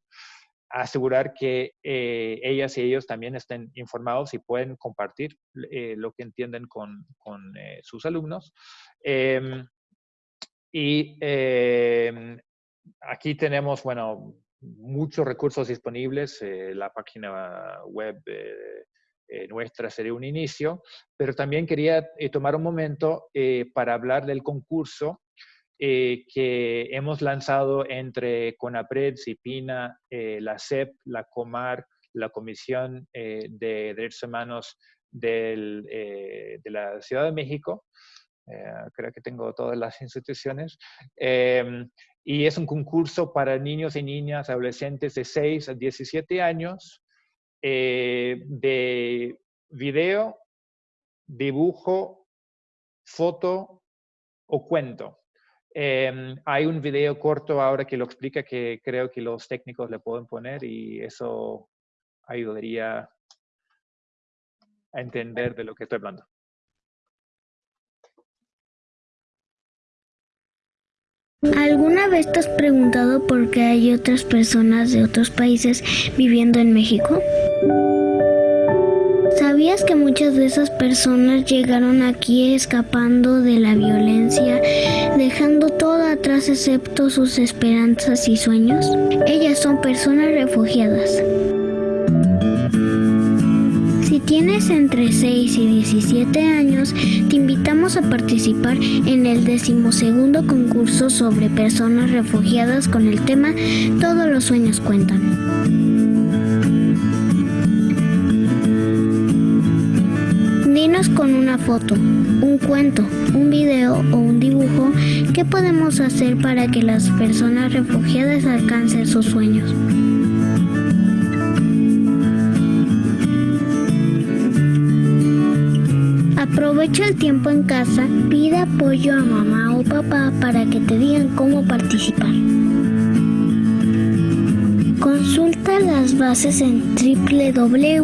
asegurar que eh, ellas y ellos también estén informados y pueden compartir eh, lo que entienden con, con eh, sus alumnos. Em, y em, aquí tenemos, bueno, muchos recursos disponibles. la página web nuestra sería un inicio, pero también quería tomar un momento para hablar del concurso eh, que hemos lanzado entre CONAPRED, CIPINA, eh, la CEP, la COMAR, la Comisión eh, de Derechos Humanos de la Ciudad de México. creo que tengo todas las [laughs] instituciones. Em, y es un concurso para niños y niñas, adolescentes de 6 a 17 años, de video, dibujo, foto o cuento. Em, hay un video corto ahora que lo explica que creo que los técnicos le pueden poner y eso ayudaría a entender de lo que estoy hablando. ¿Alguna vez te has preguntado por qué hay otras personas de otros países viviendo en México? ¿Sabías que muchas de esas personas llegaron aquí escapando de la violencia, dejando todo atrás excepto sus esperanzas y sueños? Ellas son personas refugiadas tienes entre 6 y 17 años, te invitamos a participar en el decimosegundo concurso sobre personas refugiadas con el tema Todos los sueños cuentan. Con una foto, un cuento, un video o un dibujo qué podemos hacer para que las personas refugiadas alcancen sus sueños. Aprovecha el tiempo en casa, pide apoyo a mamá o papá para que te digan cómo participar. Consulta las bases en www.acnur.org.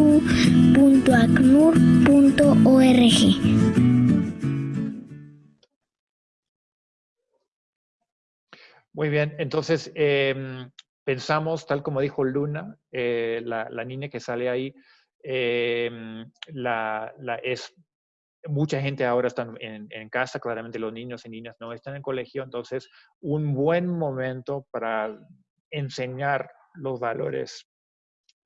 Muy bien, entonces em, pensamos, tal como dijo Luna, eh, la, niña que sale ahí, eh, la, es mucha gente ahora está en, casa, claramente los niños y niñas no están en colegio, entonces un buen momento para enseñar los valores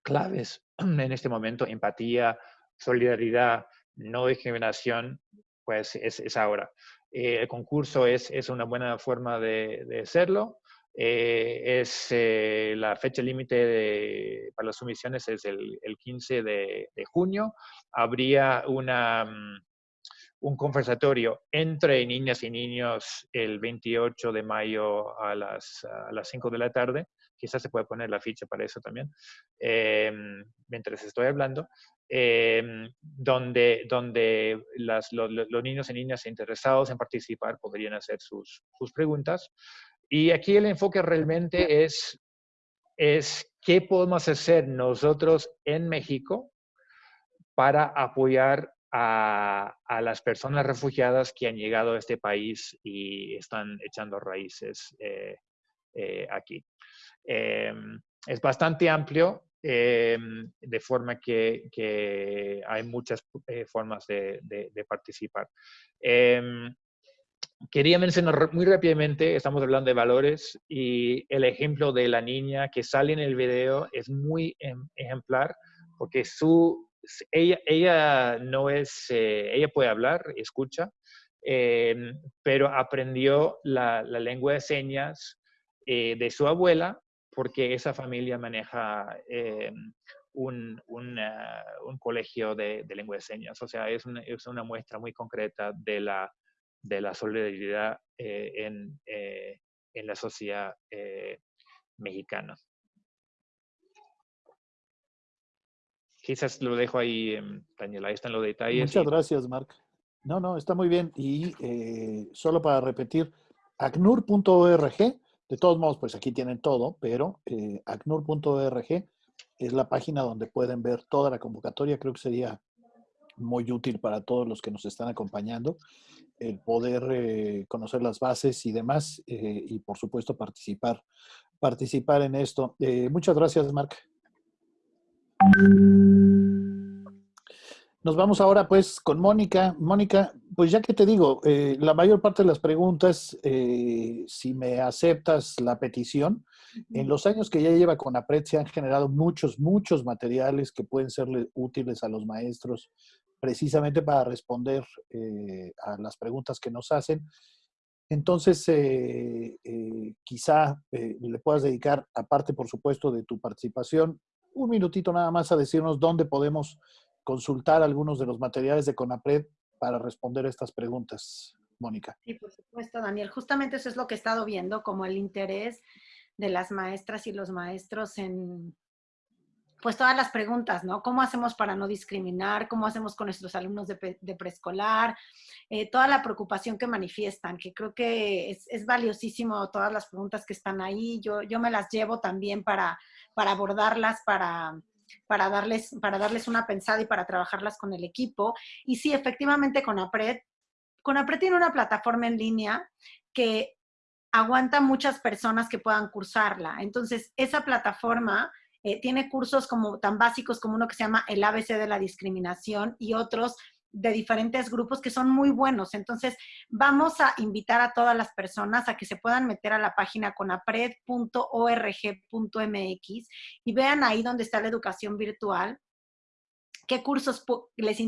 claves [clears throat] en este momento, empatía, solidaridad, no discriminación, pues es, es ahora. Eh, el concurso es, es, una buena forma de, de hacerlo. Eh, es eh, la fecha límite para las sumisiones es el, el 15 de, de, junio. Habría una, mm, un conversatorio entre niñas y niños el 28 de mayo a las, a las 5 de la tarde. Quizás se puede poner la ficha para eso también, eh, mientras estoy hablando, eh, donde, donde las, lo, los niños y niñas interesados en participar podrían hacer sus, sus preguntas. Y aquí el enfoque realmente es, es qué podemos hacer nosotros en México para apoyar a, a, las personas refugiadas que han llegado a este país y están echando raíces eh, aquí. Eh, es bastante amplio, em, de forma que, hay muchas eh, formas de, participar. Em, quería mencionar muy rápidamente, estamos hablando de valores y el ejemplo de la niña que sale en el video es muy em, ejemplar porque su ella, ella no es, eh, ella puede hablar, escucha, pero aprendió la, lengua de señas eh, de su abuela porque esa familia maneja un, una, un, colegio de, de, lengua de señas. O sea, es una, es una muestra muy concreta de la, de la solidaridad en, en, la sociedad mexicana. quizás lo dejo ahí, Daniela, ahí están los detalles. Muchas y... gracias, Marc. No, no, está muy bien. Y eh, solo para repetir, acnur.org, de todos modos, pues aquí tienen todo, pero eh, acnur.org es la página donde pueden ver toda la convocatoria. Creo que sería muy útil para todos los que nos están acompañando el poder eh, conocer las bases y demás eh, y por supuesto participar participar en esto. Eh, muchas gracias, Marc. Nos vamos ahora pues con Mónica. Mónica, pues ya que te digo, eh, la mayor parte de las preguntas, eh, si me aceptas la petición, en los años que ya lleva con APRED se han generado muchos, muchos materiales que pueden ser útiles a los maestros precisamente para responder eh, a las preguntas que nos hacen. Entonces, quizá le puedas dedicar, aparte por supuesto de tu participación, un minutito nada más a decirnos dónde podemos consultar algunos de los materiales de CONAPRED para responder estas preguntas, Mónica. Sí, por supuesto, Daniel. Justamente eso es lo que he estado viendo, como el interés de las maestras y los maestros en, pues todas las preguntas, ¿no? ¿Cómo hacemos para no discriminar? ¿Cómo hacemos con nuestros alumnos de, preescolar? Eh, toda la preocupación que manifiestan, que creo que es, es, valiosísimo todas las preguntas que están ahí. Yo, yo me las llevo también para, para abordarlas, para, para, darles, para darles una pensada y para trabajarlas con el equipo. Y sí, efectivamente, con APRED, con APRED tiene una plataforma en línea que aguanta muchas personas que puedan cursarla. Entonces, esa plataforma eh, tiene cursos como tan básicos como uno que se llama el ABC de la discriminación y otros de diferentes grupos que son muy buenos. Entonces, vamos a invitar a todas las personas a que se puedan meter a la página conapred.org.mx y vean ahí donde está la educación virtual qué cursos les,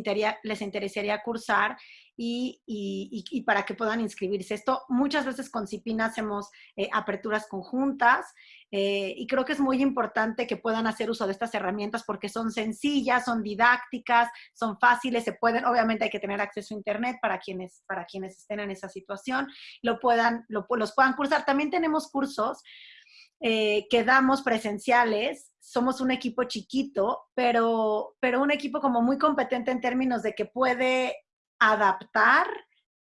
les interesaría cursar y, y, para que puedan inscribirse. Esto muchas veces con CIPINA hacemos eh, aperturas conjuntas eh, y creo que es muy importante que puedan hacer uso de estas herramientas porque son sencillas, son didácticas, son fáciles, se pueden, obviamente hay que tener acceso a internet para quienes, para quienes estén en esa situación, lo puedan, lo, los puedan cursar. También tenemos cursos eh, que damos presenciales, somos un equipo chiquito, pero, pero un equipo como muy competente en términos de que puede adaptar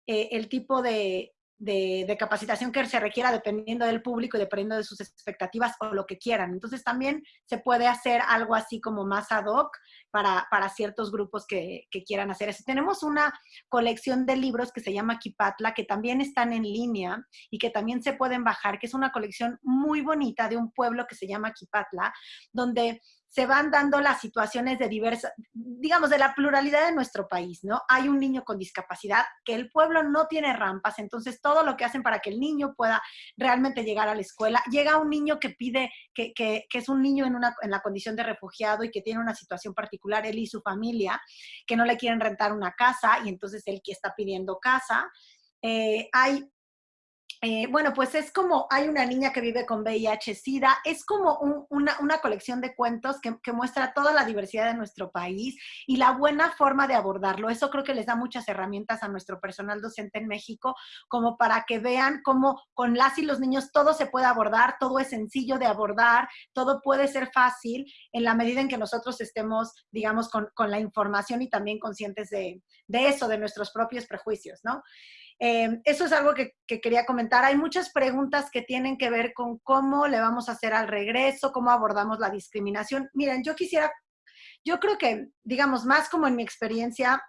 eh, el tipo de, de, capacitación que se requiera dependiendo del público y dependiendo de sus expectativas o lo que quieran. Entonces también se puede hacer algo así como más ad hoc para, para ciertos grupos que, que, quieran hacer eso. Tenemos una colección de libros que se llama Kipatla, que también están en línea y que también se pueden bajar, que es una colección muy bonita de un pueblo que se llama Kipatla, donde se van dando las situaciones de diversas, digamos, de la pluralidad de nuestro país, ¿no? Hay un niño con discapacidad, que el pueblo no tiene rampas, entonces todo lo que hacen para que el niño pueda realmente llegar a la escuela, llega un niño que pide, que, que, es un niño en, una, en la condición de refugiado y que tiene una situación particular, él y su familia, que no le quieren rentar una casa y entonces él que está pidiendo casa. Eh, hay eh, bueno, pues es como, hay una niña que vive con VIH-Sida, es como una, colección de cuentos que, muestra toda la diversidad de nuestro país y la buena forma de abordarlo. Eso creo que les da muchas herramientas a nuestro personal docente en México, como para que vean cómo con las y los niños todo se puede abordar, todo es sencillo de abordar, todo puede ser fácil en la medida en que nosotros estemos, digamos, con, la información y también conscientes de eso, de nuestros propios prejuicios, ¿no? Eh, eso es algo que, quería comentar. Hay muchas preguntas que tienen que ver con cómo le vamos a hacer al regreso, cómo abordamos la discriminación. Miren, yo quisiera, yo creo que, digamos, más como en mi experiencia,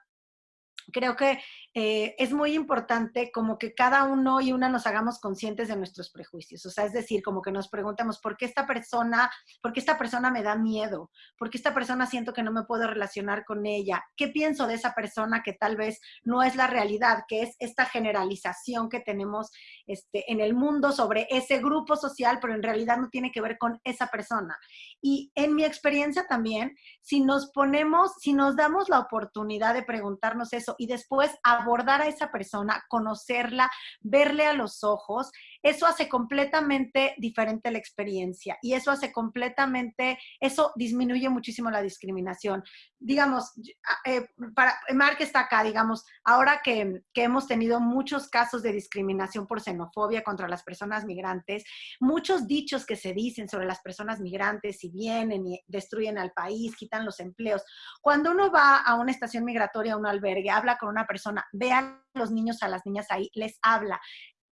creo que eh, es muy importante como que cada uno y una nos hagamos conscientes de nuestros prejuicios. O sea, es decir, como que nos preguntemos, ¿por qué esta persona, por qué esta persona me da miedo? ¿Por qué esta persona siento que no me puedo relacionar con ella? ¿Qué pienso de esa persona que tal vez no es la realidad, que es esta generalización que tenemos este, en el mundo sobre ese grupo social, pero en realidad no tiene que ver con esa persona? Y en mi experiencia también, si nos ponemos, si nos damos la oportunidad de preguntarnos eso y después abordar a esa persona, conocerla, verle a los ojos, eso hace completamente diferente la experiencia y eso hace completamente, eso disminuye muchísimo la discriminación. Digamos, eh, para, Mark está acá, digamos, ahora que, que hemos tenido muchos casos de discriminación por xenofobia contra las personas migrantes, muchos dichos que se dicen sobre las personas migrantes, si vienen y destruyen al país, quitan los empleos. Cuando uno va a una estación migratoria, a un albergue, habla con una persona, ve a los niños, a las niñas ahí, les habla,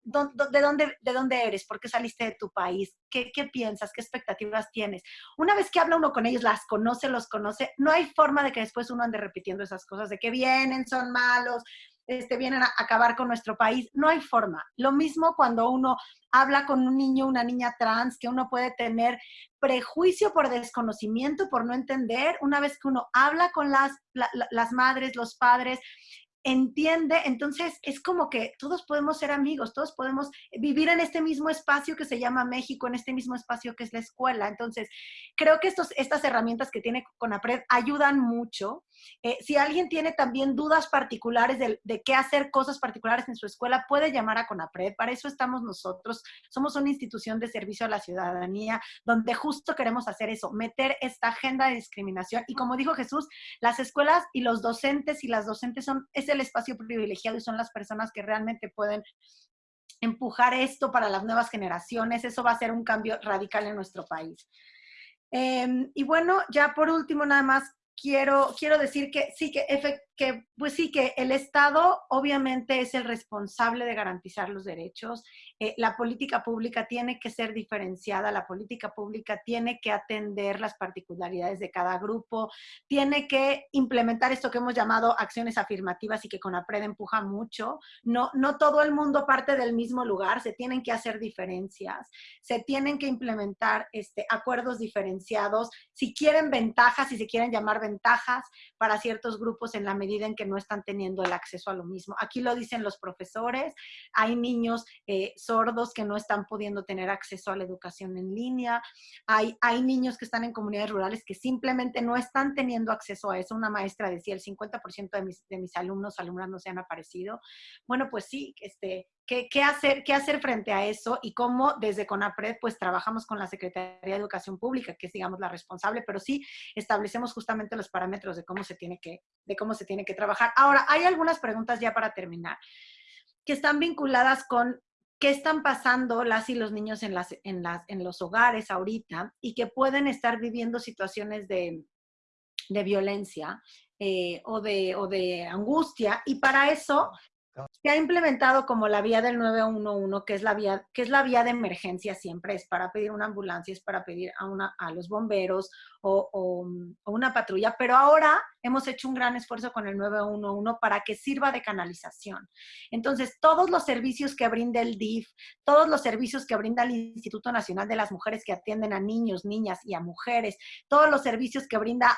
¿De dónde, ¿De dónde eres? ¿Por qué saliste de tu país? ¿Qué, ¿Qué, piensas? ¿Qué expectativas tienes? Una vez que habla uno con ellos, las conoce, los conoce, no hay forma de que después uno ande repitiendo esas cosas, de que vienen, son malos, este, vienen a acabar con nuestro país. No hay forma. Lo mismo cuando uno habla con un niño, una niña trans, que uno puede tener prejuicio por desconocimiento, por no entender. Una vez que uno habla con las, las madres, los padres, entiende, entonces es como que todos podemos ser amigos, todos podemos vivir en este mismo espacio que se llama México, en este mismo espacio que es la escuela. Entonces, creo que estos, estas herramientas que tiene CONAPRED ayudan mucho. Eh, si alguien tiene también dudas particulares de, de, qué hacer cosas particulares en su escuela, puede llamar a CONAPRED. Para eso estamos nosotros. Somos una institución de servicio a la ciudadanía donde justo queremos hacer eso, meter esta agenda de discriminación. Y como dijo Jesús, las escuelas y los docentes y las docentes son el espacio privilegiado y son las personas que realmente pueden empujar esto para las nuevas generaciones. Eso va a ser un cambio radical en nuestro país. Em, y bueno, ya por último, nada más quiero, quiero decir que sí, que, que, pues sí, que el Estado obviamente es el responsable de garantizar los derechos. Eh, la política pública tiene que ser diferenciada, la política pública tiene que atender las particularidades de cada grupo, tiene que implementar esto que hemos llamado acciones afirmativas y que con APRED empuja mucho. No, no todo el mundo parte del mismo lugar, se tienen que hacer diferencias, se tienen que implementar este, acuerdos diferenciados. Si quieren ventajas, si se quieren llamar ventajas para ciertos grupos en la medida medida en que no están teniendo el acceso a lo mismo. Aquí lo dicen los profesores, hay niños eh, sordos que no están pudiendo tener acceso a la educación en línea, hay, hay niños que están en comunidades rurales que simplemente no están teniendo acceso a eso. Una maestra decía, el 50% de mis, de mis alumnos, alumnas no se han aparecido. Bueno, pues sí, este, ¿Qué, hacer, ¿Qué hacer frente a eso y cómo desde CONAPRED pues trabajamos con la Secretaría de Educación Pública, que es digamos la responsable, pero sí establecemos justamente los parámetros de cómo se tiene que, de cómo se tiene que trabajar. Ahora, hay algunas preguntas ya para terminar que están vinculadas con qué están pasando las y los niños en, las, en, las, en los hogares ahorita y que pueden estar viviendo situaciones de, de violencia eh, o, de, o de angustia. Y para eso se ha implementado como la vía del 911, que es la vía, que es la vía de emergencia siempre, es para pedir una ambulancia, es para pedir a, una, a los bomberos o, o, una patrulla, pero ahora hemos hecho un gran esfuerzo con el 911 para que sirva de canalización. Entonces, todos los servicios que brinda el DIF, todos los servicios que brinda el Instituto Nacional de las Mujeres que atienden a niños, niñas y a mujeres, todos los servicios que brinda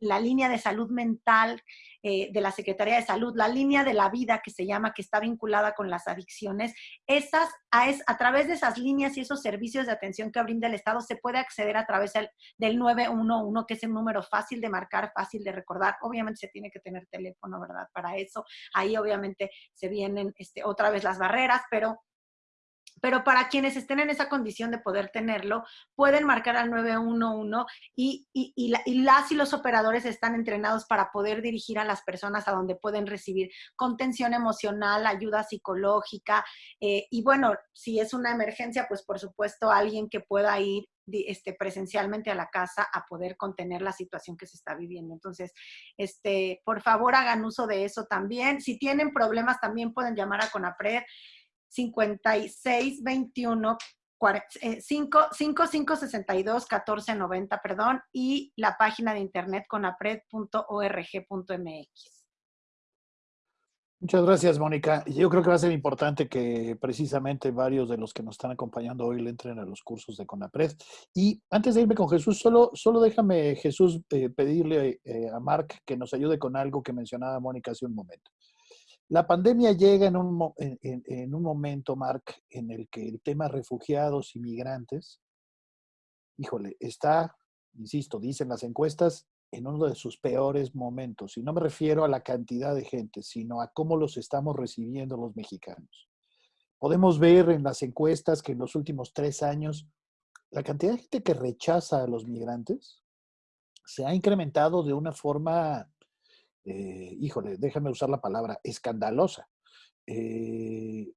la línea de salud mental eh, de la Secretaría de Salud, la línea de la vida que se llama, que está vinculada con las adicciones, esas, a, es, a través de esas líneas y esos servicios de atención que brinda el Estado, se puede acceder a través del, del 911, que es un número fácil de marcar, fácil de recordar. Obviamente se tiene que tener teléfono, ¿verdad? Para eso. Ahí obviamente se vienen este, otra vez las barreras, pero pero para quienes estén en esa condición de poder tenerlo, pueden marcar al 911 y, y, las y los operadores están entrenados para poder dirigir a las personas a donde pueden recibir contención emocional, ayuda psicológica eh, y bueno, si es una emergencia, pues por supuesto alguien que pueda ir este, presencialmente a la casa a poder contener la situación que se está viviendo. Entonces, este, por favor hagan uso de eso también. Si tienen problemas, también pueden llamar a CONAPRED 5621 5562 1490, perdón, y la página de internet conapred.org.mx. Muchas gracias, Mónica. Yo creo que va a ser importante que precisamente varios de los que nos están acompañando hoy le entren a los cursos de CONAPRED. Y antes de irme con Jesús, solo, solo déjame, Jesús, eh, pedirle eh, a Marc que nos ayude con algo que mencionaba Mónica hace un momento. La pandemia llega en un, en, un momento, Marc, en el que el tema refugiados y migrantes, híjole, está, insisto, dicen las encuestas, en uno de sus peores momentos. Y no me refiero a la cantidad de gente, sino a cómo los estamos recibiendo los mexicanos. Podemos ver en las encuestas que en los últimos tres años la cantidad de gente que rechaza a los migrantes se ha incrementado de una forma eh, híjole, déjame usar la palabra, escandalosa. Eh,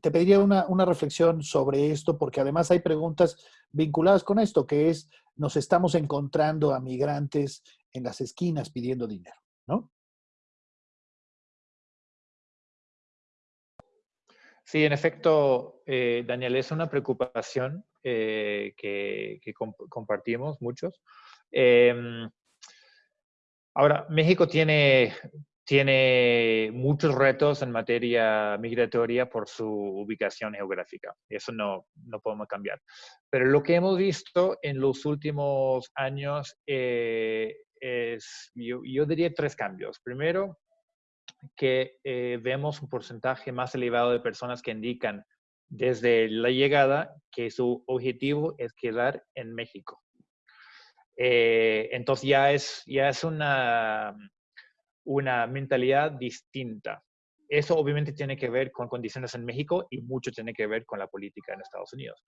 te pediría una, reflexión sobre esto, porque además hay preguntas vinculadas con esto, que es, nos estamos encontrando a migrantes en las esquinas pidiendo dinero, ¿no? Sí, en efecto, eh, Daniel, es una preocupación que, que compartimos muchos. Ahora, México tiene, tiene muchos retos en materia migratoria por su ubicación geográfica. Eso no, no podemos cambiar. Pero lo que hemos visto en los últimos años eh, es, yo, yo, diría, tres cambios. Primero, que eh, vemos un porcentaje más elevado de personas que indican desde la llegada que su objetivo es quedar en México. Eh, entonces ya es, ya es una, una mentalidad distinta. Eso obviamente tiene que ver con condiciones en México y mucho tiene que ver con la política en Estados Unidos.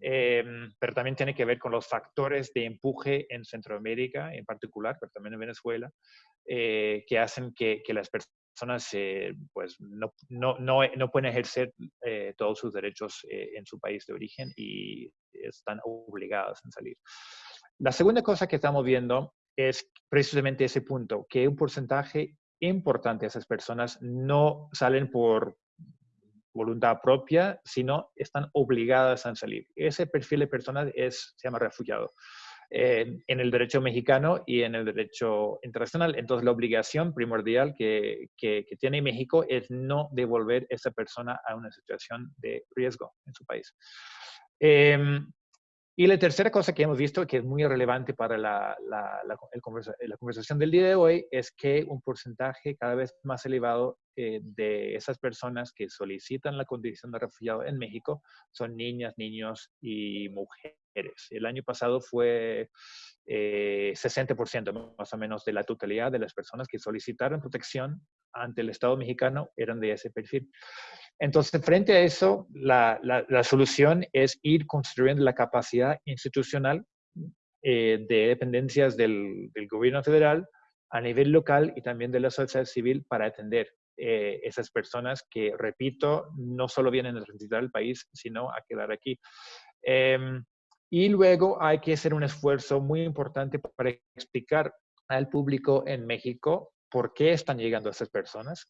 Em, pero también tiene que ver con los factores de empuje en Centroamérica en particular, pero también en Venezuela, eh, que hacen que, que las personas eh, pues no, no, no, no, pueden ejercer todos sus derechos en su país de origen y están obligadas a salir. La segunda cosa que estamos viendo es precisamente ese punto, que un porcentaje importante de esas personas no salen por voluntad propia, sino están obligadas a salir. Ese perfil de personas es, se llama refugiado eh, en el derecho mexicano y en el derecho internacional. Entonces, la obligación primordial que, que, tiene México es no devolver a esa persona a una situación de riesgo en su país. Em, Y la tercera cosa que hemos visto, que es muy relevante para la, la, la, conversación del día de hoy, es que un porcentaje cada vez más elevado eh, de esas personas que solicitan la condición de refugiado en México son niñas, niños y mujeres. El año pasado fue eh, 60% más o menos de la totalidad de las personas que solicitaron protección ante el Estado mexicano eran de ese perfil. Entonces, frente a eso, la, la, solución es ir construyendo la capacidad institucional eh, de dependencias del, gobierno federal a nivel local y también de la sociedad civil para atender eh, esas personas que, repito, no solo vienen a transitar el país, sino a quedar aquí. Em, y luego hay que hacer un esfuerzo muy importante para explicar al público en México por qué están llegando esas personas,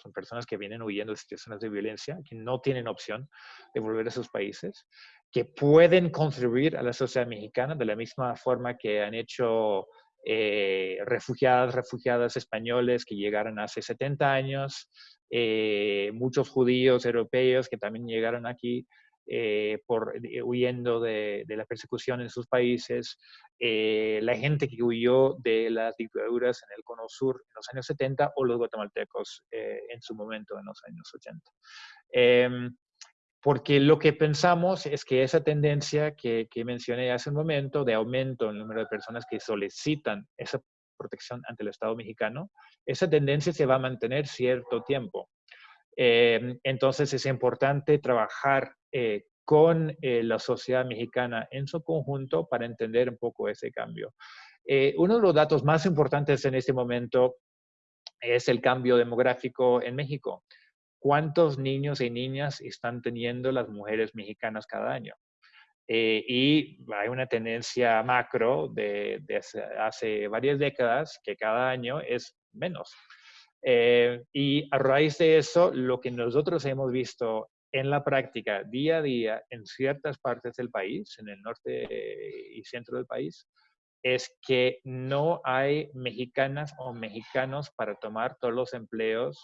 son personas que vienen huyendo de situaciones de violencia, que no tienen opción de volver a sus países, que pueden contribuir a la sociedad mexicana de la misma forma que han hecho eh, refugiadas, refugiadas españoles que llegaron hace 70 años, eh, muchos judíos europeos que también llegaron aquí eh, por, eh, huyendo de, de, la persecución en sus países, eh, la gente que huyó de las dictaduras en el Cono Sur en los años 70 o los guatemaltecos en su momento en los años 80. Em, porque lo que pensamos es que esa tendencia que, que, mencioné hace un momento de aumento en el número de personas que solicitan esa protección ante el Estado mexicano, esa tendencia se va a mantener cierto tiempo. Eh, entonces es importante trabajar eh, con eh, la sociedad mexicana en su conjunto para entender un poco ese cambio. Eh, uno de los datos más importantes en este momento es el cambio demográfico en México. ¿Cuántos niños y niñas están teniendo las mujeres mexicanas cada año? y hay una tendencia macro de, de hace, hace varias décadas que cada año es menos. Eh, y a raíz de eso, lo que nosotros hemos visto en la práctica día a día en ciertas partes del país, en el norte y centro del país, es que no hay mexicanas o mexicanos para tomar todos los empleos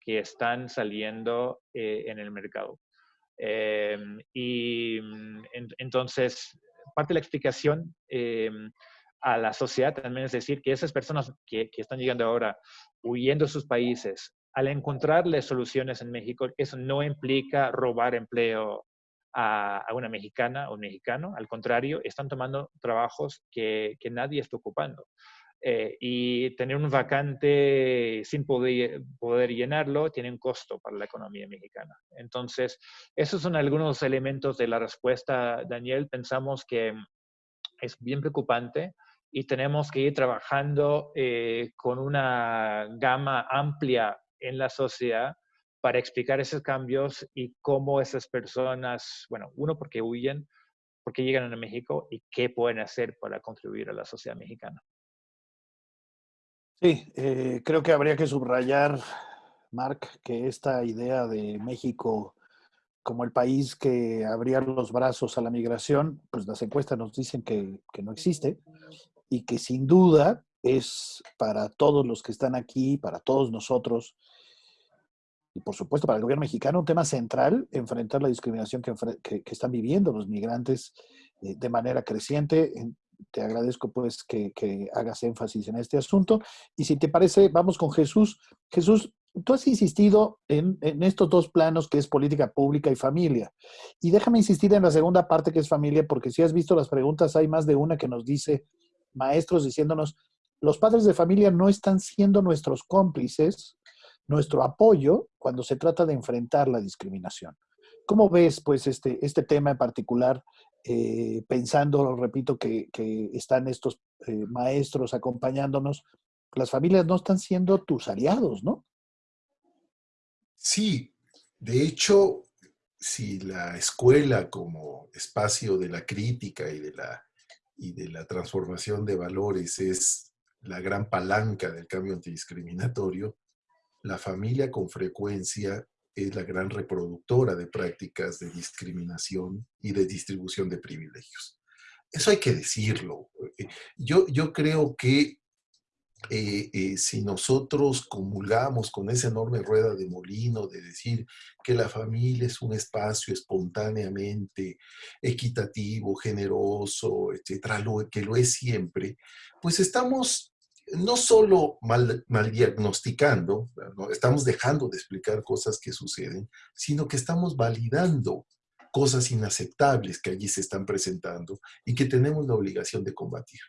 que están saliendo eh, en el mercado. Eh, y mm, entonces, parte de la explicación a la sociedad también es decir que esas personas que, que están llegando ahora huyendo de sus países, al encontrarle soluciones en México, eso no implica robar empleo a, a, una mexicana o un mexicano, al contrario, están tomando trabajos que, que nadie está ocupando. Eh, y tener un vacante sin poder, poder llenarlo tiene un costo para la economía mexicana. Entonces, esos son algunos elementos de la respuesta, Daniel. Pensamos que es bien preocupante y tenemos que ir trabajando eh, con una gama amplia en la sociedad para explicar esos cambios y cómo esas personas, bueno, uno, porque huyen, porque llegan a México y qué pueden hacer para contribuir a la sociedad mexicana. Sí, eh, creo que habría que subrayar, Mark, que esta idea de México como el país que abría los brazos a la migración, pues las encuestas nos dicen que, que no existe y que sin duda es para todos los que están aquí, para todos nosotros, y por supuesto para el gobierno mexicano, un tema central, enfrentar la discriminación que, están viviendo los migrantes eh, de manera creciente. Te agradezco pues que, que, hagas énfasis en este asunto. Y si te parece, vamos con Jesús. Jesús, tú has insistido en, en estos dos planos que es política pública y familia. Y déjame insistir en la segunda parte que es familia, porque si has visto las preguntas, hay más de una que nos dice maestros diciéndonos, los padres de familia no están siendo nuestros cómplices, nuestro apoyo cuando se trata de enfrentar la discriminación. ¿Cómo ves pues este, este tema en particular, eh, pensando, repito, que, que están estos eh, maestros acompañándonos? Las familias no están siendo tus aliados, ¿no? Sí, de hecho, si la escuela como espacio de la crítica y de la y de la transformación de valores es la gran palanca del cambio antidiscriminatorio, la familia con frecuencia es la gran reproductora de prácticas de discriminación y de distribución de privilegios. Eso hay que decirlo. Yo, yo creo que eh, eh, si nosotros comulgamos con esa enorme rueda de molino de decir que la familia es un espacio espontáneamente equitativo, generoso, etcétera, lo, que lo es siempre, pues estamos no solo mal, diagnosticando, estamos dejando de explicar cosas que suceden, sino que estamos validando cosas inaceptables que allí se están presentando y que tenemos la obligación de combatir.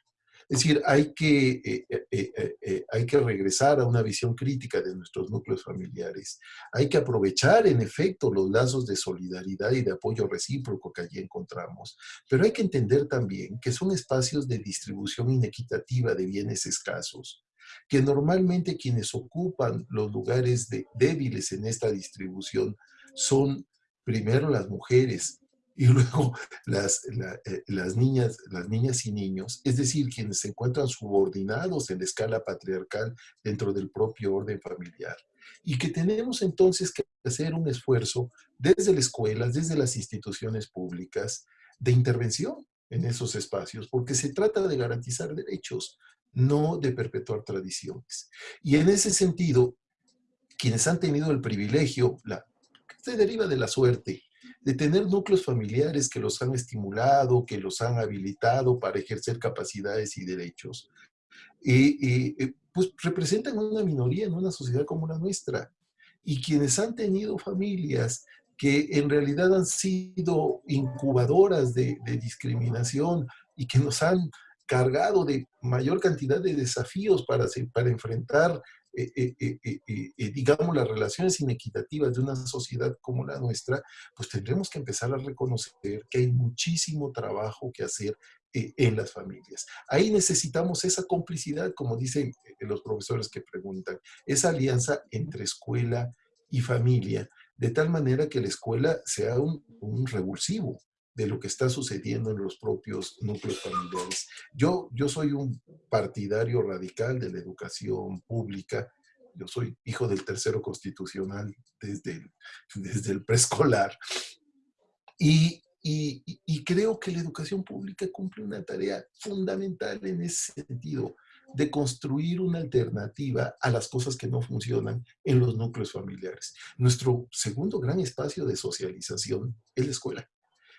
Es decir, hay que, eh, eh, eh, hay que regresar a una visión crítica de nuestros núcleos familiares. Hay que aprovechar, en efecto, los lazos de solidaridad y de apoyo recíproco que allí encontramos. Pero hay que entender también que son espacios de distribución inequitativa de bienes escasos que normalmente quienes ocupan los lugares de, débiles en esta distribución son primero las mujeres, y luego [laughs] las, eh, las, niñas, las niñas y niños, es decir, quienes se encuentran subordinados en la escala patriarcal dentro del propio orden familiar. Y que tenemos entonces que hacer un esfuerzo desde las escuelas, desde las instituciones públicas, de intervención en esos espacios, porque se trata de garantizar derechos, no de perpetuar tradiciones. Y en ese sentido, quienes han tenido el privilegio, se deriva de la suerte, de tener núcleos familiares que los han estimulado, que los han habilitado para ejercer capacidades y derechos, y, pues representan una minoría en una sociedad como la nuestra. Y quienes han tenido familias que en realidad han sido incubadoras de, de discriminación y que nos han cargado de mayor cantidad de desafíos para, para enfrentar eh, eh, eh, digamos, las relaciones inequitativas de una sociedad como la nuestra, pues tendremos que empezar a reconocer que hay muchísimo trabajo que hacer en las familias. Ahí necesitamos esa complicidad, como dicen los profesores que preguntan, esa alianza entre escuela y familia, de tal manera que la escuela sea un, un revulsivo, de lo que está sucediendo en los propios núcleos familiares. Yo, yo soy un partidario radical de la educación pública. Yo soy hijo del tercero constitucional desde el, desde el preescolar. Y, y, y, creo que la educación pública cumple una tarea fundamental en ese sentido, de construir una alternativa a las cosas que no funcionan en los núcleos familiares. Nuestro segundo gran espacio de socialización es la escuela.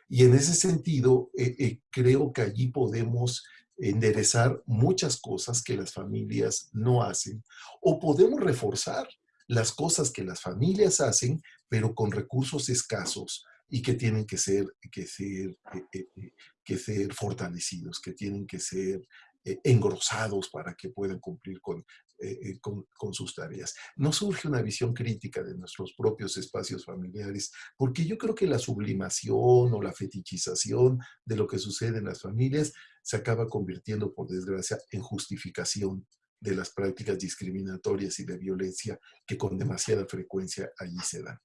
Y en ese sentido, eh, eh, creo que allí podemos enderezar muchas cosas que las familias no hacen o podemos reforzar las cosas que las familias hacen, pero con recursos escasos y que tienen que ser, que ser, eh, que ser fortalecidos, que tienen que ser engrosados para que puedan cumplir con eh, eh, con, sus tareas. No surge una visión crítica de nuestros propios espacios familiares, porque yo creo que la sublimación o la fetichización de lo que sucede en las familias se acaba convirtiendo, por desgracia, en justificación de las prácticas discriminatorias y de violencia que con demasiada frecuencia allí se dan.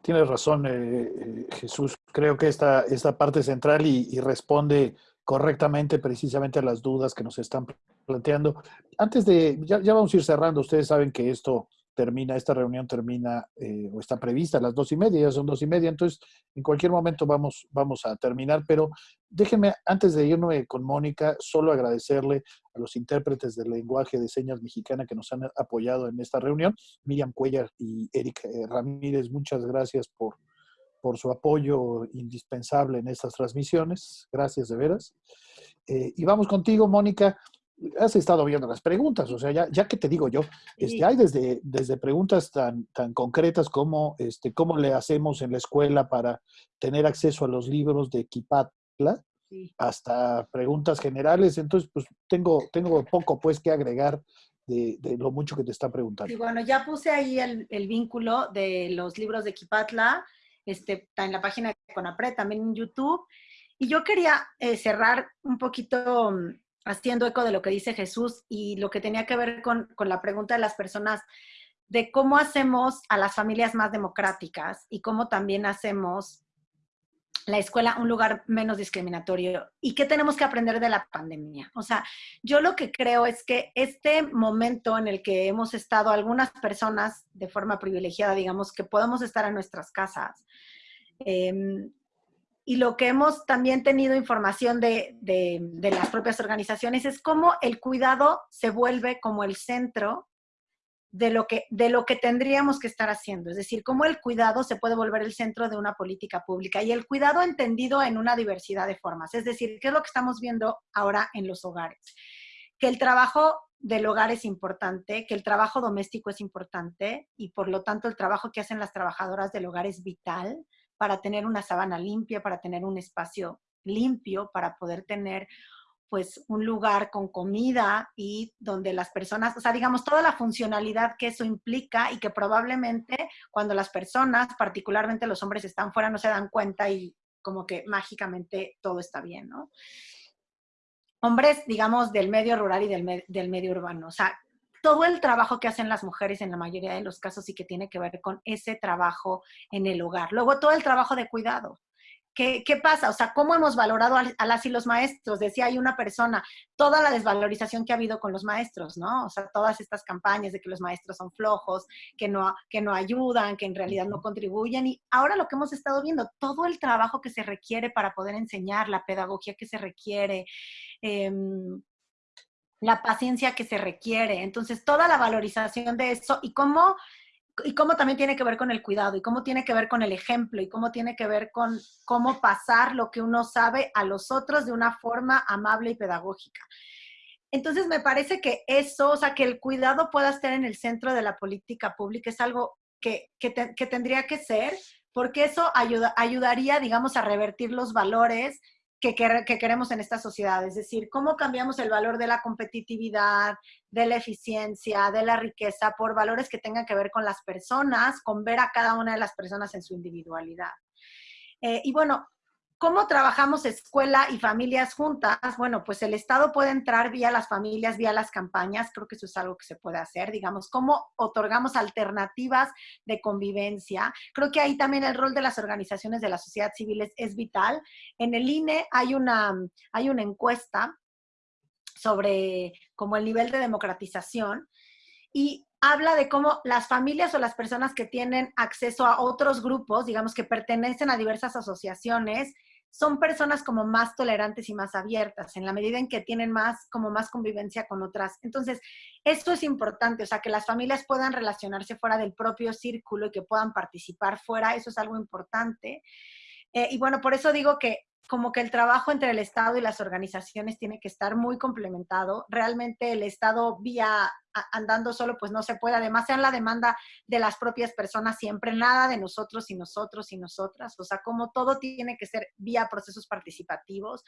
Tienes razón, eh, Jesús. Creo que esta, esta parte central y responde correctamente precisamente las dudas que nos están planteando. Antes de, ya, vamos a ir cerrando, ustedes saben que esto termina, esta reunión termina eh, o está prevista a las dos y media, ya son dos y media, entonces en cualquier momento vamos, vamos a terminar, pero déjenme, antes de irme con Mónica, solo agradecerle a los intérpretes del lenguaje de señas mexicana que nos han apoyado en esta reunión, Miriam Cuellar y Eric eh, Ramírez, muchas gracias por, por su apoyo indispensable en estas transmisiones. Gracias de veras. Eh, y vamos contigo, Mónica. Has estado viendo las preguntas, o sea, ya, ya que te digo yo, este, hay desde, desde preguntas tan, tan concretas como este, cómo le hacemos en la escuela para tener acceso a los libros de Kipatla, hasta preguntas generales. Entonces, pues tengo, tengo poco pues que agregar de, de, lo mucho que te está preguntando. Y bueno, ya puse ahí el, el, vínculo de los libros de Kipatla este, en la página de Conapre, también en YouTube. Y yo quería eh, cerrar un poquito mm, haciendo eco de lo que dice Jesús y lo que tenía que ver con, con la pregunta de las personas de cómo hacemos a las familias más democráticas y cómo también hacemos la escuela un lugar menos discriminatorio y qué tenemos que aprender de la pandemia. O sea, yo lo que creo es que este momento en el que hemos estado algunas personas de forma privilegiada, digamos, que podemos estar en nuestras casas, em, y lo que hemos también tenido información de, de, las propias organizaciones es cómo el cuidado se vuelve como el centro de lo, que, de lo que tendríamos que estar haciendo. Es decir, cómo el cuidado se puede volver el centro de una política pública y el cuidado entendido en una diversidad de formas. Es decir, ¿qué es lo que estamos viendo ahora en los hogares? Que el trabajo del hogar es importante, que el trabajo doméstico es importante y por lo tanto el trabajo que hacen las trabajadoras del hogar es vital para tener una sábana limpia, para tener un espacio limpio, para poder tener pues un lugar con comida y donde las personas, o sea, digamos, toda la funcionalidad que eso implica y que probablemente cuando las personas, particularmente los hombres, están fuera no se dan cuenta y como que mágicamente todo está bien, ¿no? Hombres, digamos, del medio rural y del, del medio urbano, o sea, todo el trabajo que hacen las mujeres en la mayoría de los casos y que tiene que ver con ese trabajo en el hogar. Luego, todo el trabajo de cuidado. ¿Qué, ¿Qué, pasa? O sea, ¿cómo hemos valorado a, las y los maestros? Decía hay una persona, toda la desvalorización que ha habido con los maestros, ¿no? O sea, todas estas campañas de que los maestros son flojos, que no, que no ayudan, que en realidad no contribuyen. Y ahora lo que hemos estado viendo, todo el trabajo que se requiere para poder enseñar, la pedagogía que se requiere, eh, la paciencia que se requiere. Entonces, toda la valorización de eso y cómo, y cómo también tiene que ver con el cuidado y cómo tiene que ver con el ejemplo y cómo tiene que ver con cómo pasar lo que uno sabe a los otros de una forma amable y pedagógica. Entonces, me parece que eso, o sea, que el cuidado pueda estar en el centro de la política pública es algo que, que, que tendría que ser, porque eso ayuda, ayudaría, digamos, a revertir los valores que, queremos en esta sociedad. Es decir, cómo cambiamos el valor de la competitividad, de la eficiencia, de la riqueza, por valores que tengan que ver con las personas, con ver a cada una de las personas en su individualidad. Eh, y bueno, ¿Cómo trabajamos escuela y familias juntas? Bueno, pues el Estado puede entrar vía las familias, vía las campañas, creo que eso es algo que se puede hacer, digamos, cómo otorgamos alternativas de convivencia. Creo que ahí también el rol de las organizaciones de la sociedad civil es, vital. En el INE hay una, hay una encuesta sobre como el nivel de democratización y habla de cómo las familias o las personas que tienen acceso a otros grupos, digamos que pertenecen a diversas asociaciones, son personas como más tolerantes y más abiertas, en la medida en que tienen más, como más convivencia con otras. Entonces, esto es importante, o sea, que las familias puedan relacionarse fuera del propio círculo y que puedan participar fuera, eso es algo importante. Eh, y bueno, por eso digo que como que el trabajo entre el Estado y las organizaciones tiene que estar muy complementado. Realmente el Estado vía andando solo, pues no se puede. Además, sea la demanda de las propias personas siempre, nada de nosotros y nosotros y nosotras. O sea, como todo tiene que ser vía procesos participativos.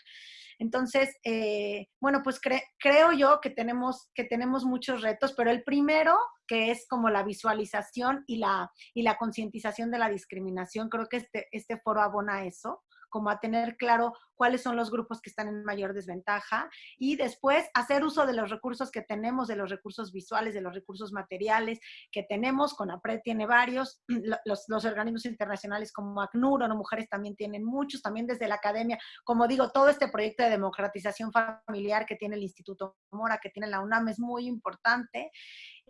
Entonces, eh, bueno, pues creo yo que tenemos, que tenemos muchos retos, pero el primero, que es como la visualización y la, y la concientización de la discriminación, creo que este, este foro abona eso como a tener claro cuáles son los grupos que están en mayor desventaja y después hacer uso de los recursos que tenemos, de los recursos visuales, de los recursos materiales que tenemos. CONAPRED tiene varios, [clears throat] los, los organismos internacionales como ACNUR, o Mujeres también tienen muchos, también desde la academia. Como digo, todo este proyecto de democratización familiar que tiene el Instituto Mora, que tiene la UNAM, es muy importante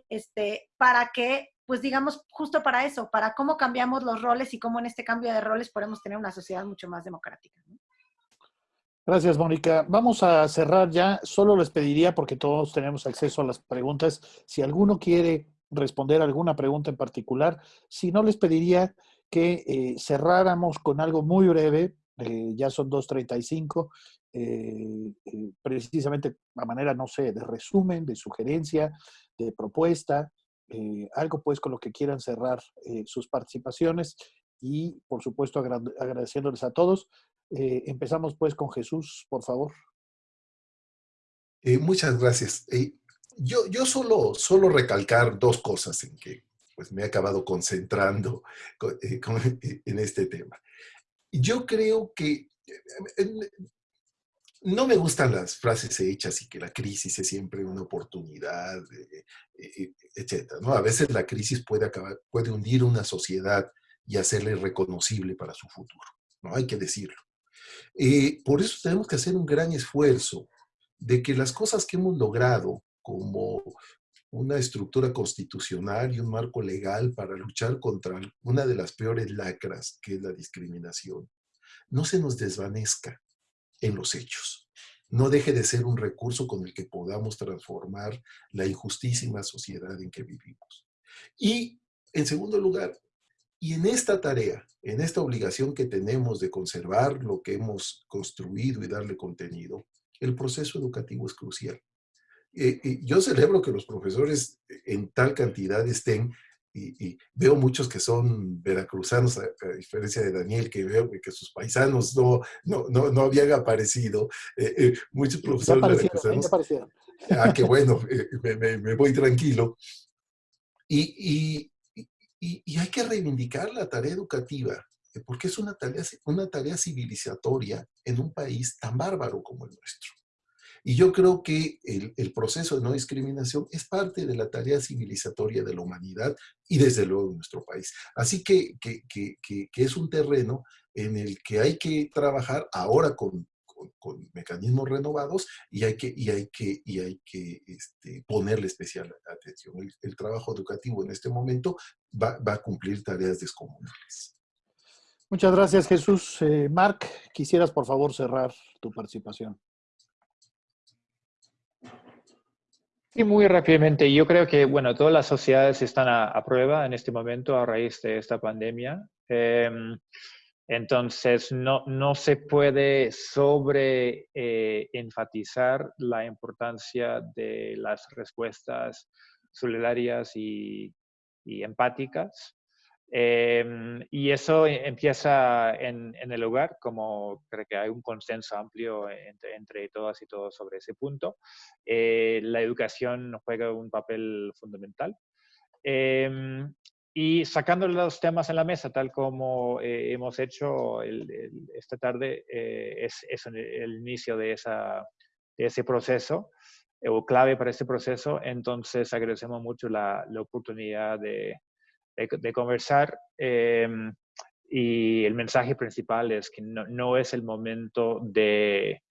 este, para que pues digamos, justo para eso, para cómo cambiamos los roles y cómo en este cambio de roles podemos tener una sociedad mucho más democrática. Gracias, Mónica. Vamos a cerrar ya. Solo les pediría, porque todos tenemos acceso a las preguntas, si alguno quiere responder alguna pregunta en particular, si no les pediría que eh, cerráramos con algo muy breve, eh, ya son 2.35, eh, eh, precisamente a manera, no sé, de resumen, de sugerencia, de propuesta, eh, algo pues con lo que quieran cerrar eh, sus participaciones y por supuesto agradeciéndoles a todos. Eh, empezamos pues con Jesús, por favor. muchas gracias. yo yo solo, solo recalcar dos cosas en que pues me he acabado concentrando [laughs] en este tema. Yo creo que no me gustan las frases hechas y que la crisis es siempre una oportunidad, eh, eh, eh, etc. ¿no? A veces la crisis puede, acabar, puede hundir una sociedad y hacerle reconocible para su futuro. ¿no? Hay que decirlo. por eso tenemos que hacer un gran esfuerzo de que las cosas que hemos logrado, como una estructura constitucional y un marco legal para luchar contra una de las peores lacras, que es la discriminación, no se nos desvanezca en los hechos. No deje de ser un recurso con el que podamos transformar la injustísima sociedad en que vivimos. Y, en segundo lugar, y en esta tarea, en esta obligación que tenemos de conservar lo que hemos construido y darle contenido, el proceso educativo es crucial. Eh, eh, yo celebro que los profesores en tal cantidad estén y, veo muchos que son veracruzanos, a, diferencia de Daniel, que veo que sus paisanos no, no, no, habían aparecido. Eh, muchos profesores veracruzanos. Ah, qué bueno, [laughs] me, voy tranquilo. Y, y, hay que reivindicar la tarea educativa, porque es una tarea, una tarea civilizatoria en un país tan bárbaro como el nuestro. Y yo creo que el, proceso de no discriminación es parte de la tarea civilizatoria de la humanidad y desde luego de nuestro país. Así que, que, que, es un terreno en el que hay que trabajar ahora con, con, mecanismos renovados y hay que, y hay que, y hay que este, ponerle especial atención. El, trabajo educativo en este momento va, va, a cumplir tareas descomunales. Muchas gracias, Jesús. Eh, Marc, quisieras por favor cerrar tu participación. Sí, muy rápidamente. Yo creo que, bueno, todas las sociedades están a, prueba en este momento a raíz de esta pandemia. Em, entonces, no, no, se puede sobre eh, enfatizar la importancia de las respuestas solidarias y, y empáticas Em, y eso empieza en, el hogar, como creo que hay un consenso amplio entre, entre todas y todos sobre ese punto. Eh, la educación juega un papel fundamental. Em, y sacando los temas en la mesa, tal como eh, hemos hecho esta tarde, eh, es, es, el inicio de, esa, de ese proceso o clave para ese proceso. Entonces agradecemos mucho la, la oportunidad de, de, conversar. Em, y el mensaje principal es que no, es el momento de,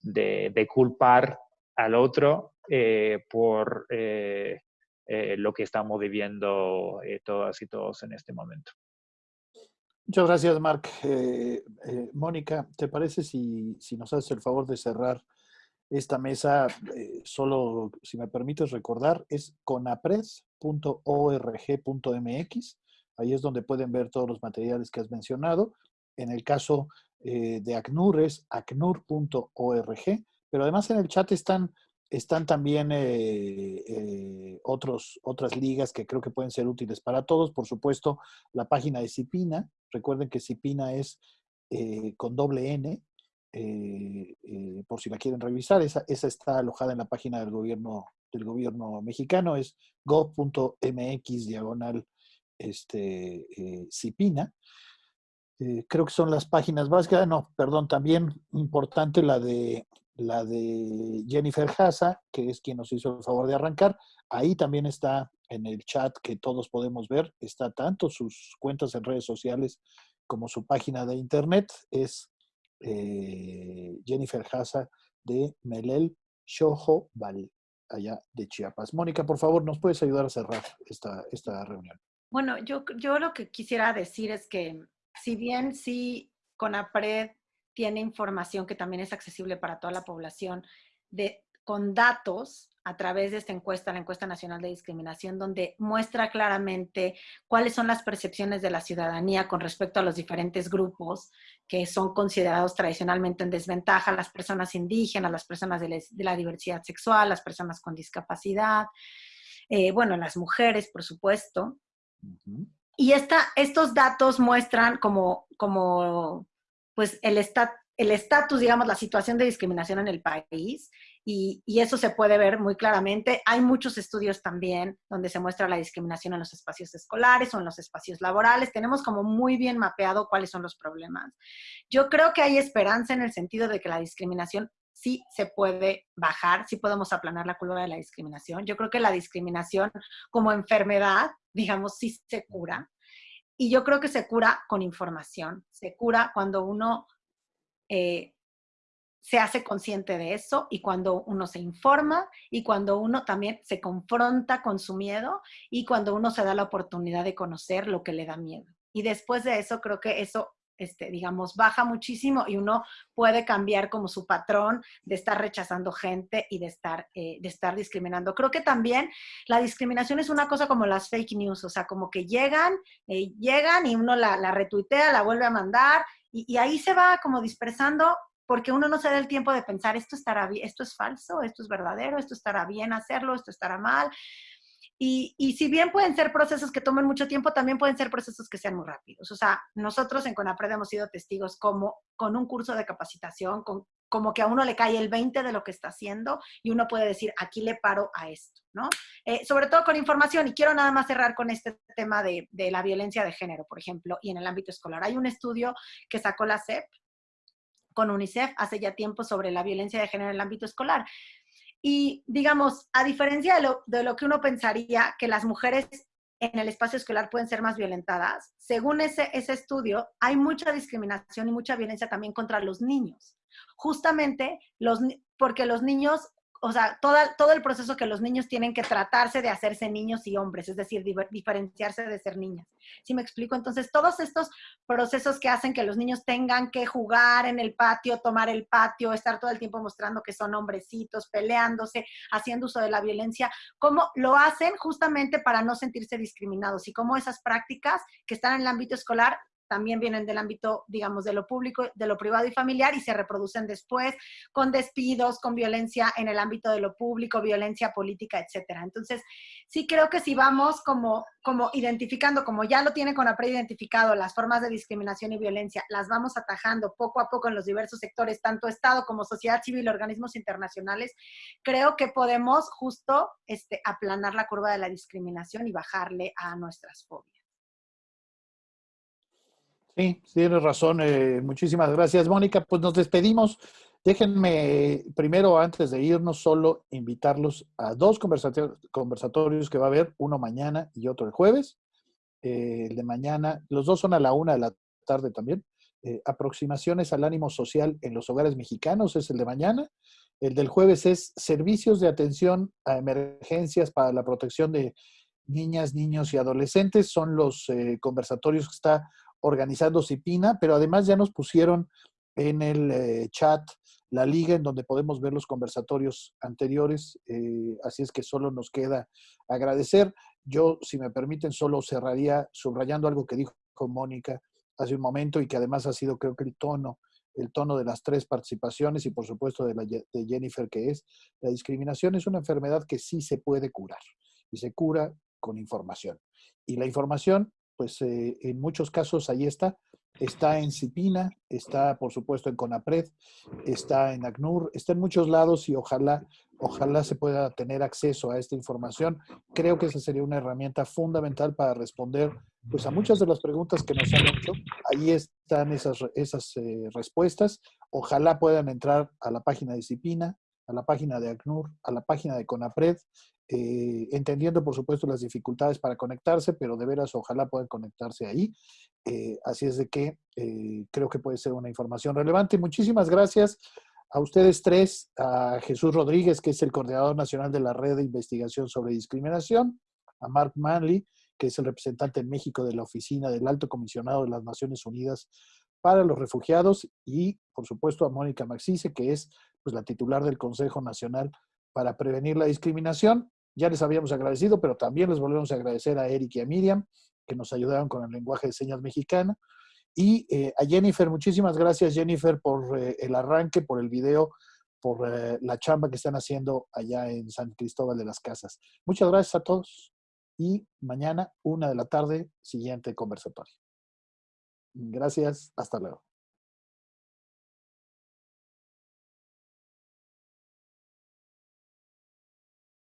de, culpar al otro eh, por eh, eh, lo que estamos viviendo todas y todos en este momento. Muchas gracias, Marc. Mónica, ¿te parece si, si, nos haces el favor de cerrar esta mesa? solo, si me permites recordar, es conapres .org.mx. Ahí es donde pueden ver todos los materiales que has mencionado. En el caso eh, de ACNUR es acnur.org, pero además en el chat están, están también eh, eh, otros, otras ligas que creo que pueden ser útiles para todos. Por supuesto, la página de CIPINA. Recuerden que CIPINA es con doble N, por si la quieren revisar. Esa está alojada en la página del gobierno del gobierno mexicano, es gov.mx diagonal este, eh, CIPINA. Eh, creo que son las páginas básicas. No, perdón, también importante la de, la de Jennifer Haza, que es quien nos hizo el favor de arrancar. Ahí también está en el chat que todos podemos ver, está tanto sus cuentas en redes sociales como su página de internet. Es eh, Jennifer Haza de Melel Shoho Val allá de Chiapas. Mónica, por favor, ¿nos puedes ayudar a cerrar esta, esta reunión? Bueno, yo, yo lo que quisiera decir es que si bien sí CONAPRED tiene información que también es accesible para toda la población, de, con datos a través de esta encuesta, la encuesta nacional de discriminación, donde muestra claramente cuáles son las percepciones de la ciudadanía con respecto a los diferentes grupos que son considerados tradicionalmente en desventaja, las personas indígenas, las personas de, la diversidad sexual, las personas con discapacidad, eh, bueno, las mujeres, por supuesto. Y esta, estos datos muestran como, como pues el estatus el estatus, digamos, la situación de discriminación en el país y, eso se puede ver muy claramente. Hay muchos estudios también donde se muestra la discriminación en los espacios escolares o en los espacios laborales. Tenemos como muy bien mapeado cuáles son los problemas. Yo creo que hay esperanza en el sentido de que la discriminación sí se puede bajar, sí podemos aplanar la curva de la discriminación. Yo creo que la discriminación como enfermedad, digamos, sí se cura. Y yo creo que se cura con información, se cura cuando uno eh, se hace consciente de eso y cuando uno se informa y cuando uno también se confronta con su miedo y cuando uno se da la oportunidad de conocer lo que le da miedo. Y después de eso, creo que eso este, digamos, baja muchísimo y uno puede cambiar como su patrón de estar rechazando gente y de estar, eh, de estar discriminando. Creo que también la discriminación es una cosa como las fake news, o sea, como que llegan, eh, llegan y uno la, la, retuitea, la vuelve a mandar y, y ahí se va como dispersando porque uno no se da el tiempo de pensar, esto estará esto es falso, esto es verdadero, esto estará bien hacerlo, esto estará mal. Y, y, si bien pueden ser procesos que tomen mucho tiempo, también pueden ser procesos que sean muy rápidos. O sea, nosotros en CONAPRED hemos sido testigos como con un curso de capacitación, con, como que a uno le cae el 20 de lo que está haciendo y uno puede decir, aquí le paro a esto, ¿no? Eh, sobre todo con información, y quiero nada más cerrar con este tema de, de la violencia de género, por ejemplo, y en el ámbito escolar. Hay un estudio que sacó la CEP con UNICEF hace ya tiempo sobre la violencia de género en el ámbito escolar. Y digamos, a diferencia de lo, de lo que uno pensaría que las mujeres en el espacio escolar pueden ser más violentadas, según ese, ese estudio, hay mucha discriminación y mucha violencia también contra los niños. Justamente los, porque los niños o sea, todo el proceso que los niños tienen que tratarse de hacerse niños y hombres, es decir, diferenciarse de ser niñas. ¿Sí me explico? Entonces, todos estos procesos que hacen que los niños tengan que jugar en el patio, tomar el patio, estar todo el tiempo mostrando que son hombrecitos, peleándose, haciendo uso de la violencia, cómo lo hacen justamente para no sentirse discriminados y cómo esas prácticas que están en el ámbito escolar también vienen del ámbito, digamos, de lo público, de lo privado y familiar y se reproducen después con despidos, con violencia en el ámbito de lo público, violencia política, etcétera. Entonces, sí creo que si vamos como, como identificando, como ya lo tiene con CONAPRED identificado, las formas de discriminación y violencia, las vamos atajando poco a poco en los diversos sectores, tanto Estado como sociedad civil, organismos internacionales, creo que podemos justo este, aplanar la curva de la discriminación y bajarle a nuestras fobias. Sí, tienes razón. Eh, muchísimas gracias, Mónica. Pues nos despedimos. Déjenme primero, antes de irnos, solo invitarlos a dos conversatorios, que va a haber, uno mañana y otro el jueves. Eh, el de mañana, los dos son a la una de la tarde también. Eh, aproximaciones al ánimo social en los hogares mexicanos es el de mañana. El del jueves es servicios de atención a emergencias para la protección de niñas, niños y adolescentes. Son los conversatorios que está organizando Cipina, pero además ya nos pusieron en el eh, chat la liga en donde podemos ver los conversatorios anteriores, eh, así es que solo nos queda agradecer. Yo, si me permiten, solo cerraría subrayando algo que dijo Mónica hace un momento y que además ha sido creo que el tono, el tono de las tres participaciones y por supuesto de, Jennifer, que es la discriminación es una enfermedad que sí se puede curar y se cura con información. Y la información pues eh, en muchos casos ahí está. Está en CIPINA, está por supuesto en CONAPRED, está en ACNUR, está en muchos lados y ojalá, ojalá se pueda tener acceso a esta información. Creo que esa sería una herramienta fundamental para responder pues, a muchas de las preguntas que nos han hecho. Ahí están esas, esas eh, respuestas. Ojalá puedan entrar a la página de CIPINA, a la página de ACNUR, a la página de CONAPRED eh, entendiendo por supuesto las dificultades para conectarse, pero de veras ojalá puedan conectarse ahí. Eh, así es de que eh, creo que puede ser una información relevante. Muchísimas gracias a ustedes tres, a Jesús Rodríguez, que es el coordinador nacional de la Red de Investigación sobre Discriminación, a Mark Manley, que es el representante en México de la Oficina del Alto Comisionado de las Naciones Unidas para los Refugiados, y por supuesto a Mónica Maxice, que es pues, la titular del Consejo Nacional para prevenir la discriminación. Ya les habíamos agradecido, pero también les volvemos a agradecer a Eric y a Miriam, que nos ayudaron con el lenguaje de señas mexicana. Y eh, a Jennifer, muchísimas gracias Jennifer por eh, el arranque, por el video, por eh, la chamba que están haciendo allá en San Cristóbal de las Casas. Muchas gracias a todos y mañana, una de la tarde, siguiente conversatorio. Gracias, hasta luego.